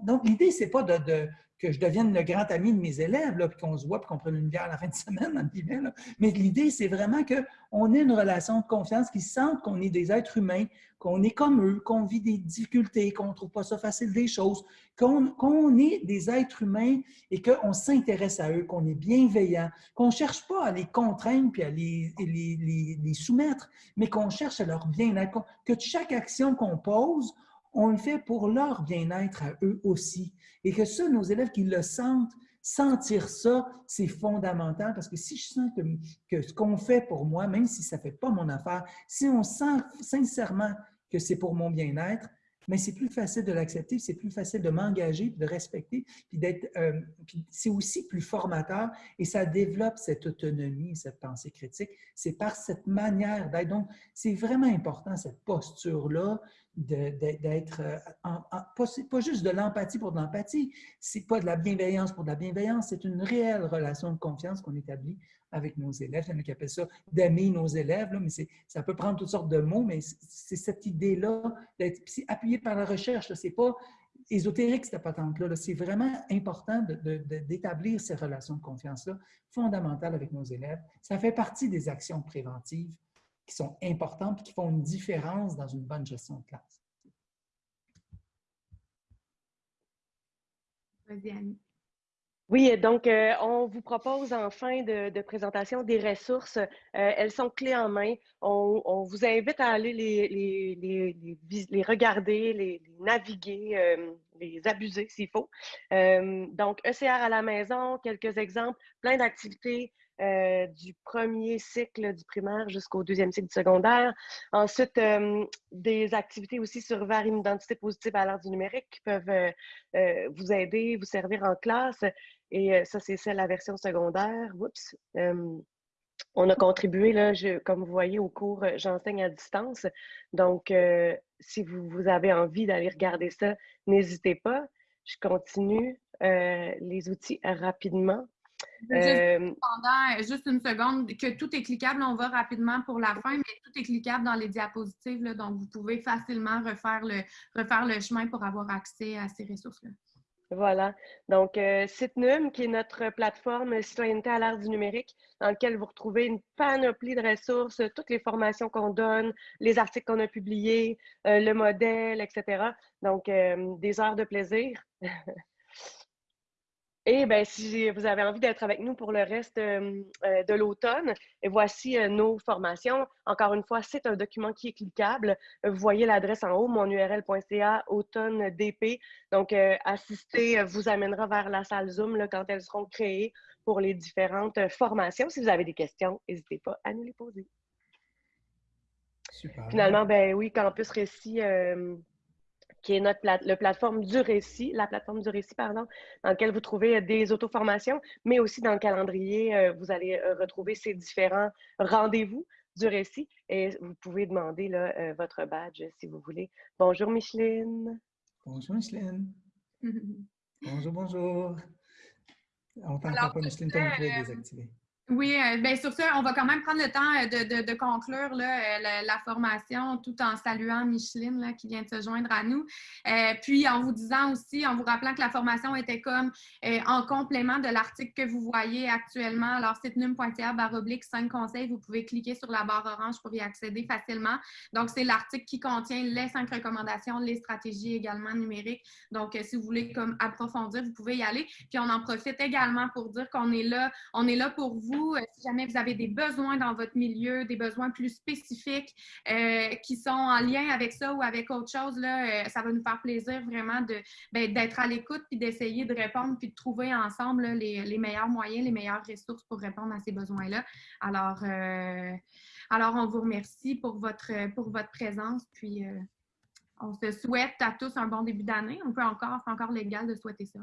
donc, l'idée, c'est pas de que je devienne le grand ami de mes élèves, puis qu'on se voit, puis qu'on prenne une bière à la fin de semaine, là. Mais l'idée, c'est vraiment qu'on ait une relation de confiance, qu'ils sentent qu'on est des êtres humains, qu'on est comme eux, qu'on vit des difficultés, qu'on ne trouve pas ça facile des choses, qu'on est des êtres humains et qu'on s'intéresse à eux, qu'on est bienveillant, qu'on ne cherche pas à les contraindre puis à les, les, les soumettre, mais qu'on cherche à leur bien-être, que chaque action qu'on pose, on le fait pour leur bien-être à eux aussi. Et que ça, nos élèves qui le sentent, sentir ça, c'est fondamental parce que si je sens que, ce qu'on fait pour moi, même si ça ne fait pas mon affaire, si on sent sincèrement que c'est pour mon bien-être, mais c'est plus facile de l'accepter, c'est plus facile de m'engager, de respecter, puis d'être. Euh, c'est aussi plus formateur et ça développe cette autonomie, cette pensée critique. C'est par cette manière d'être. Donc, c'est vraiment important cette posture-là d'être, euh, pas, juste de l'empathie pour de l'empathie, c'est pas de la bienveillance pour de la bienveillance, c'est une réelle relation de confiance qu'on établit avec nos élèves. Il y en a qui appellent ça d'aimer nos élèves, là, mais ça peut prendre toutes sortes de mots, mais c'est cette idée-là d'être appuyé par la recherche. C'est pas ésotérique, cette patente-là. c'est vraiment important d'établir ces relations de confiance-là fondamentales avec nos élèves. Ça fait partie des actions préventives qui sont importantes et qui font une différence dans une bonne gestion de classe. Vas-y, Annie. Oui, donc euh, on vous propose en fin de, présentation des ressources. Euh, elles sont clés en main. On, vous invite à aller les, les, regarder, les, naviguer, euh, les abuser s'il faut. donc, ECR à la maison, quelques exemples, plein d'activités. Du premier cycle du primaire jusqu'au deuxième cycle du secondaire. Ensuite, des activités aussi sur vers une identité positive à l'ère du numérique qui peuvent vous aider, vous servir en classe. Et ça, c'est la version secondaire. Oups. on a contribué, là, comme vous voyez, au cours J'enseigne à distance. Donc, si vous, avez envie d'aller regarder ça, n'hésitez pas. Je continue les outils rapidement. Juste, pendant juste une seconde, que tout est cliquable, on va rapidement pour la fin, mais tout est cliquable dans les diapositives, donc vous pouvez facilement refaire le, refaire le chemin pour avoir accès à ces ressources-là. Voilà. Donc, euh, Citnum, qui est notre plateforme citoyenneté à l'ère du numérique, dans laquelle vous retrouvez une panoplie de ressources, toutes les formations qu'on donne, les articles qu'on a publiés, euh, le modèle, etc. Donc, euh, des heures de plaisir. Et bien, si vous avez envie d'être avec nous pour le reste euh, euh, de l'automne, voici euh, nos formations. Encore une fois, c'est un document qui est cliquable. Vous voyez l'adresse en haut, monurl.ca, automne DP. Donc, assister vous amènera vers la salle Zoom là, quand elles seront créées pour les différentes formations. Si vous avez des questions, n'hésitez pas à nous les poser. Super. Finalement, ben oui, Campus Récit qui est notre le plateforme du récit, la plateforme du récit, pardon, dans laquelle vous trouvez euh, des auto-formations, mais aussi dans le calendrier, euh, vous allez euh, retrouver ces différents rendez-vous du récit et vous pouvez demander là, votre badge si vous voulez. Bonjour Micheline. Bonjour Micheline. bonjour, bonjour. On t'entend pas, Micheline, ton micro est désactivé. Oui, euh, bien sur ça, on va quand même prendre le temps euh, de, conclure euh, la, formation tout en saluant Micheline qui vient de se joindre à nous. puis en vous disant aussi, en vous rappelant que la formation était comme en complément de l'article que vous voyez actuellement. Alors, sitenum.ca baroblique 5 conseils, vous pouvez cliquer sur la barre orange pour y accéder facilement. Donc, c'est l'article qui contient les cinq recommandations, les stratégies également numériques. Donc, si vous voulez comme approfondir, vous pouvez y aller. Puis on en profite également pour dire qu'on est là, on est là pour vous euh, si jamais vous avez des besoins dans votre milieu, des besoins plus spécifiques euh, qui sont en lien avec ça ou avec autre chose, là, euh, ça va nous faire plaisir vraiment ben, d'être à l'écoute puis d'essayer de répondre puis de trouver ensemble les, meilleurs moyens, les meilleures ressources pour répondre à ces besoins-là. Alors, alors, on vous remercie pour votre, pour votre présence. Puis, on se souhaite à tous un bon début d'année. On peut encore, c'est encore légal de souhaiter ça.